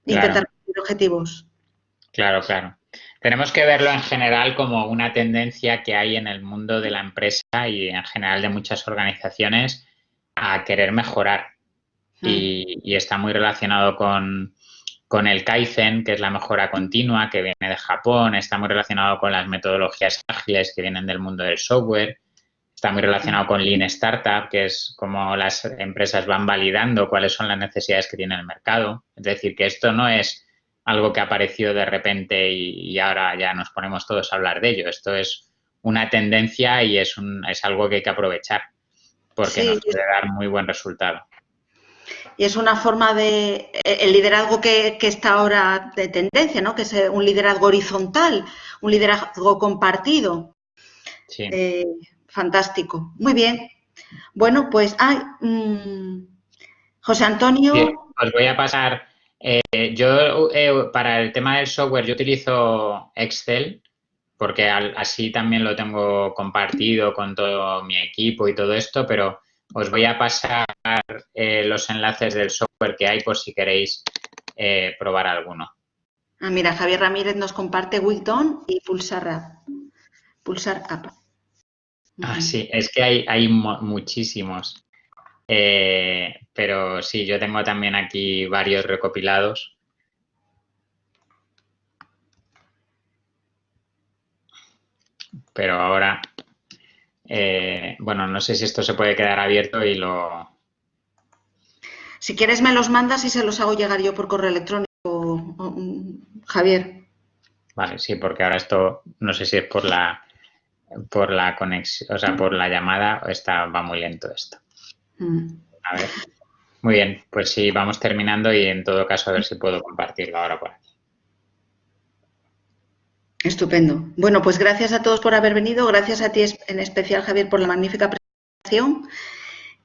Speaker 1: intentar cumplir objetivos.
Speaker 2: Claro, claro. Tenemos que verlo en general como una tendencia que hay en el mundo de la empresa y en general de muchas organizaciones a querer mejorar y, está muy relacionado con, el Kaizen, que es la mejora continua, que viene de Japón, está muy relacionado con las metodologías ágiles que vienen del mundo del software, está muy relacionado con Lean Startup, que es como las empresas van validando cuáles son las necesidades que tiene el mercado. Es decir, que esto no es algo que apareció de repente y, ahora ya nos ponemos todos a hablar de ello. Esto es una tendencia y es, un, es algo que hay que aprovechar porque nos puede dar muy buen resultado
Speaker 1: y es una forma de eh, el liderazgo que, está ahora de tendencia, ¿no? Que es eh, un liderazgo horizontal, un liderazgo compartido. Sí. Eh, fantástico. Muy bien. Bueno, pues, ay, mm, José Antonio.
Speaker 2: os voy a pasar. yo para el tema del software yo utilizo Excel porque así también lo tengo compartido con todo mi equipo y todo esto, pero os voy a pasar eh, los enlaces del software que hay por si queréis eh, probar alguno.
Speaker 1: Ah, mira, Javier Ramírez nos comparte Wigton y Pulsar App. Pulsar App.
Speaker 2: Ah, sí, es que hay, hay muchísimos. Eh, pero sí, yo tengo también aquí varios recopilados. Pero ahora eh, bueno, no sé si esto se puede quedar abierto y lo...
Speaker 1: Si quieres me los mandas y se los hago llegar yo por correo electrónico, Javier.
Speaker 2: Vale, sí, porque ahora esto, no sé si es por la por la conexión, o sea, por la llamada, está, va muy lento esto. Mm. A ver. Muy bien, pues sí, vamos terminando y en todo caso a ver si puedo compartirlo ahora por aquí.
Speaker 1: Estupendo. Bueno, pues gracias a todos por haber venido. Gracias a ti en especial, Javier, por la magnífica presentación.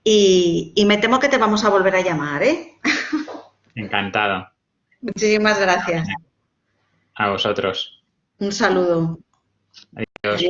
Speaker 1: Y, y me temo que te vamos a volver a llamar, ¿eh?
Speaker 2: Encantado.
Speaker 1: Muchísimas gracias.
Speaker 2: A vosotros.
Speaker 1: Un saludo.
Speaker 2: Adiós.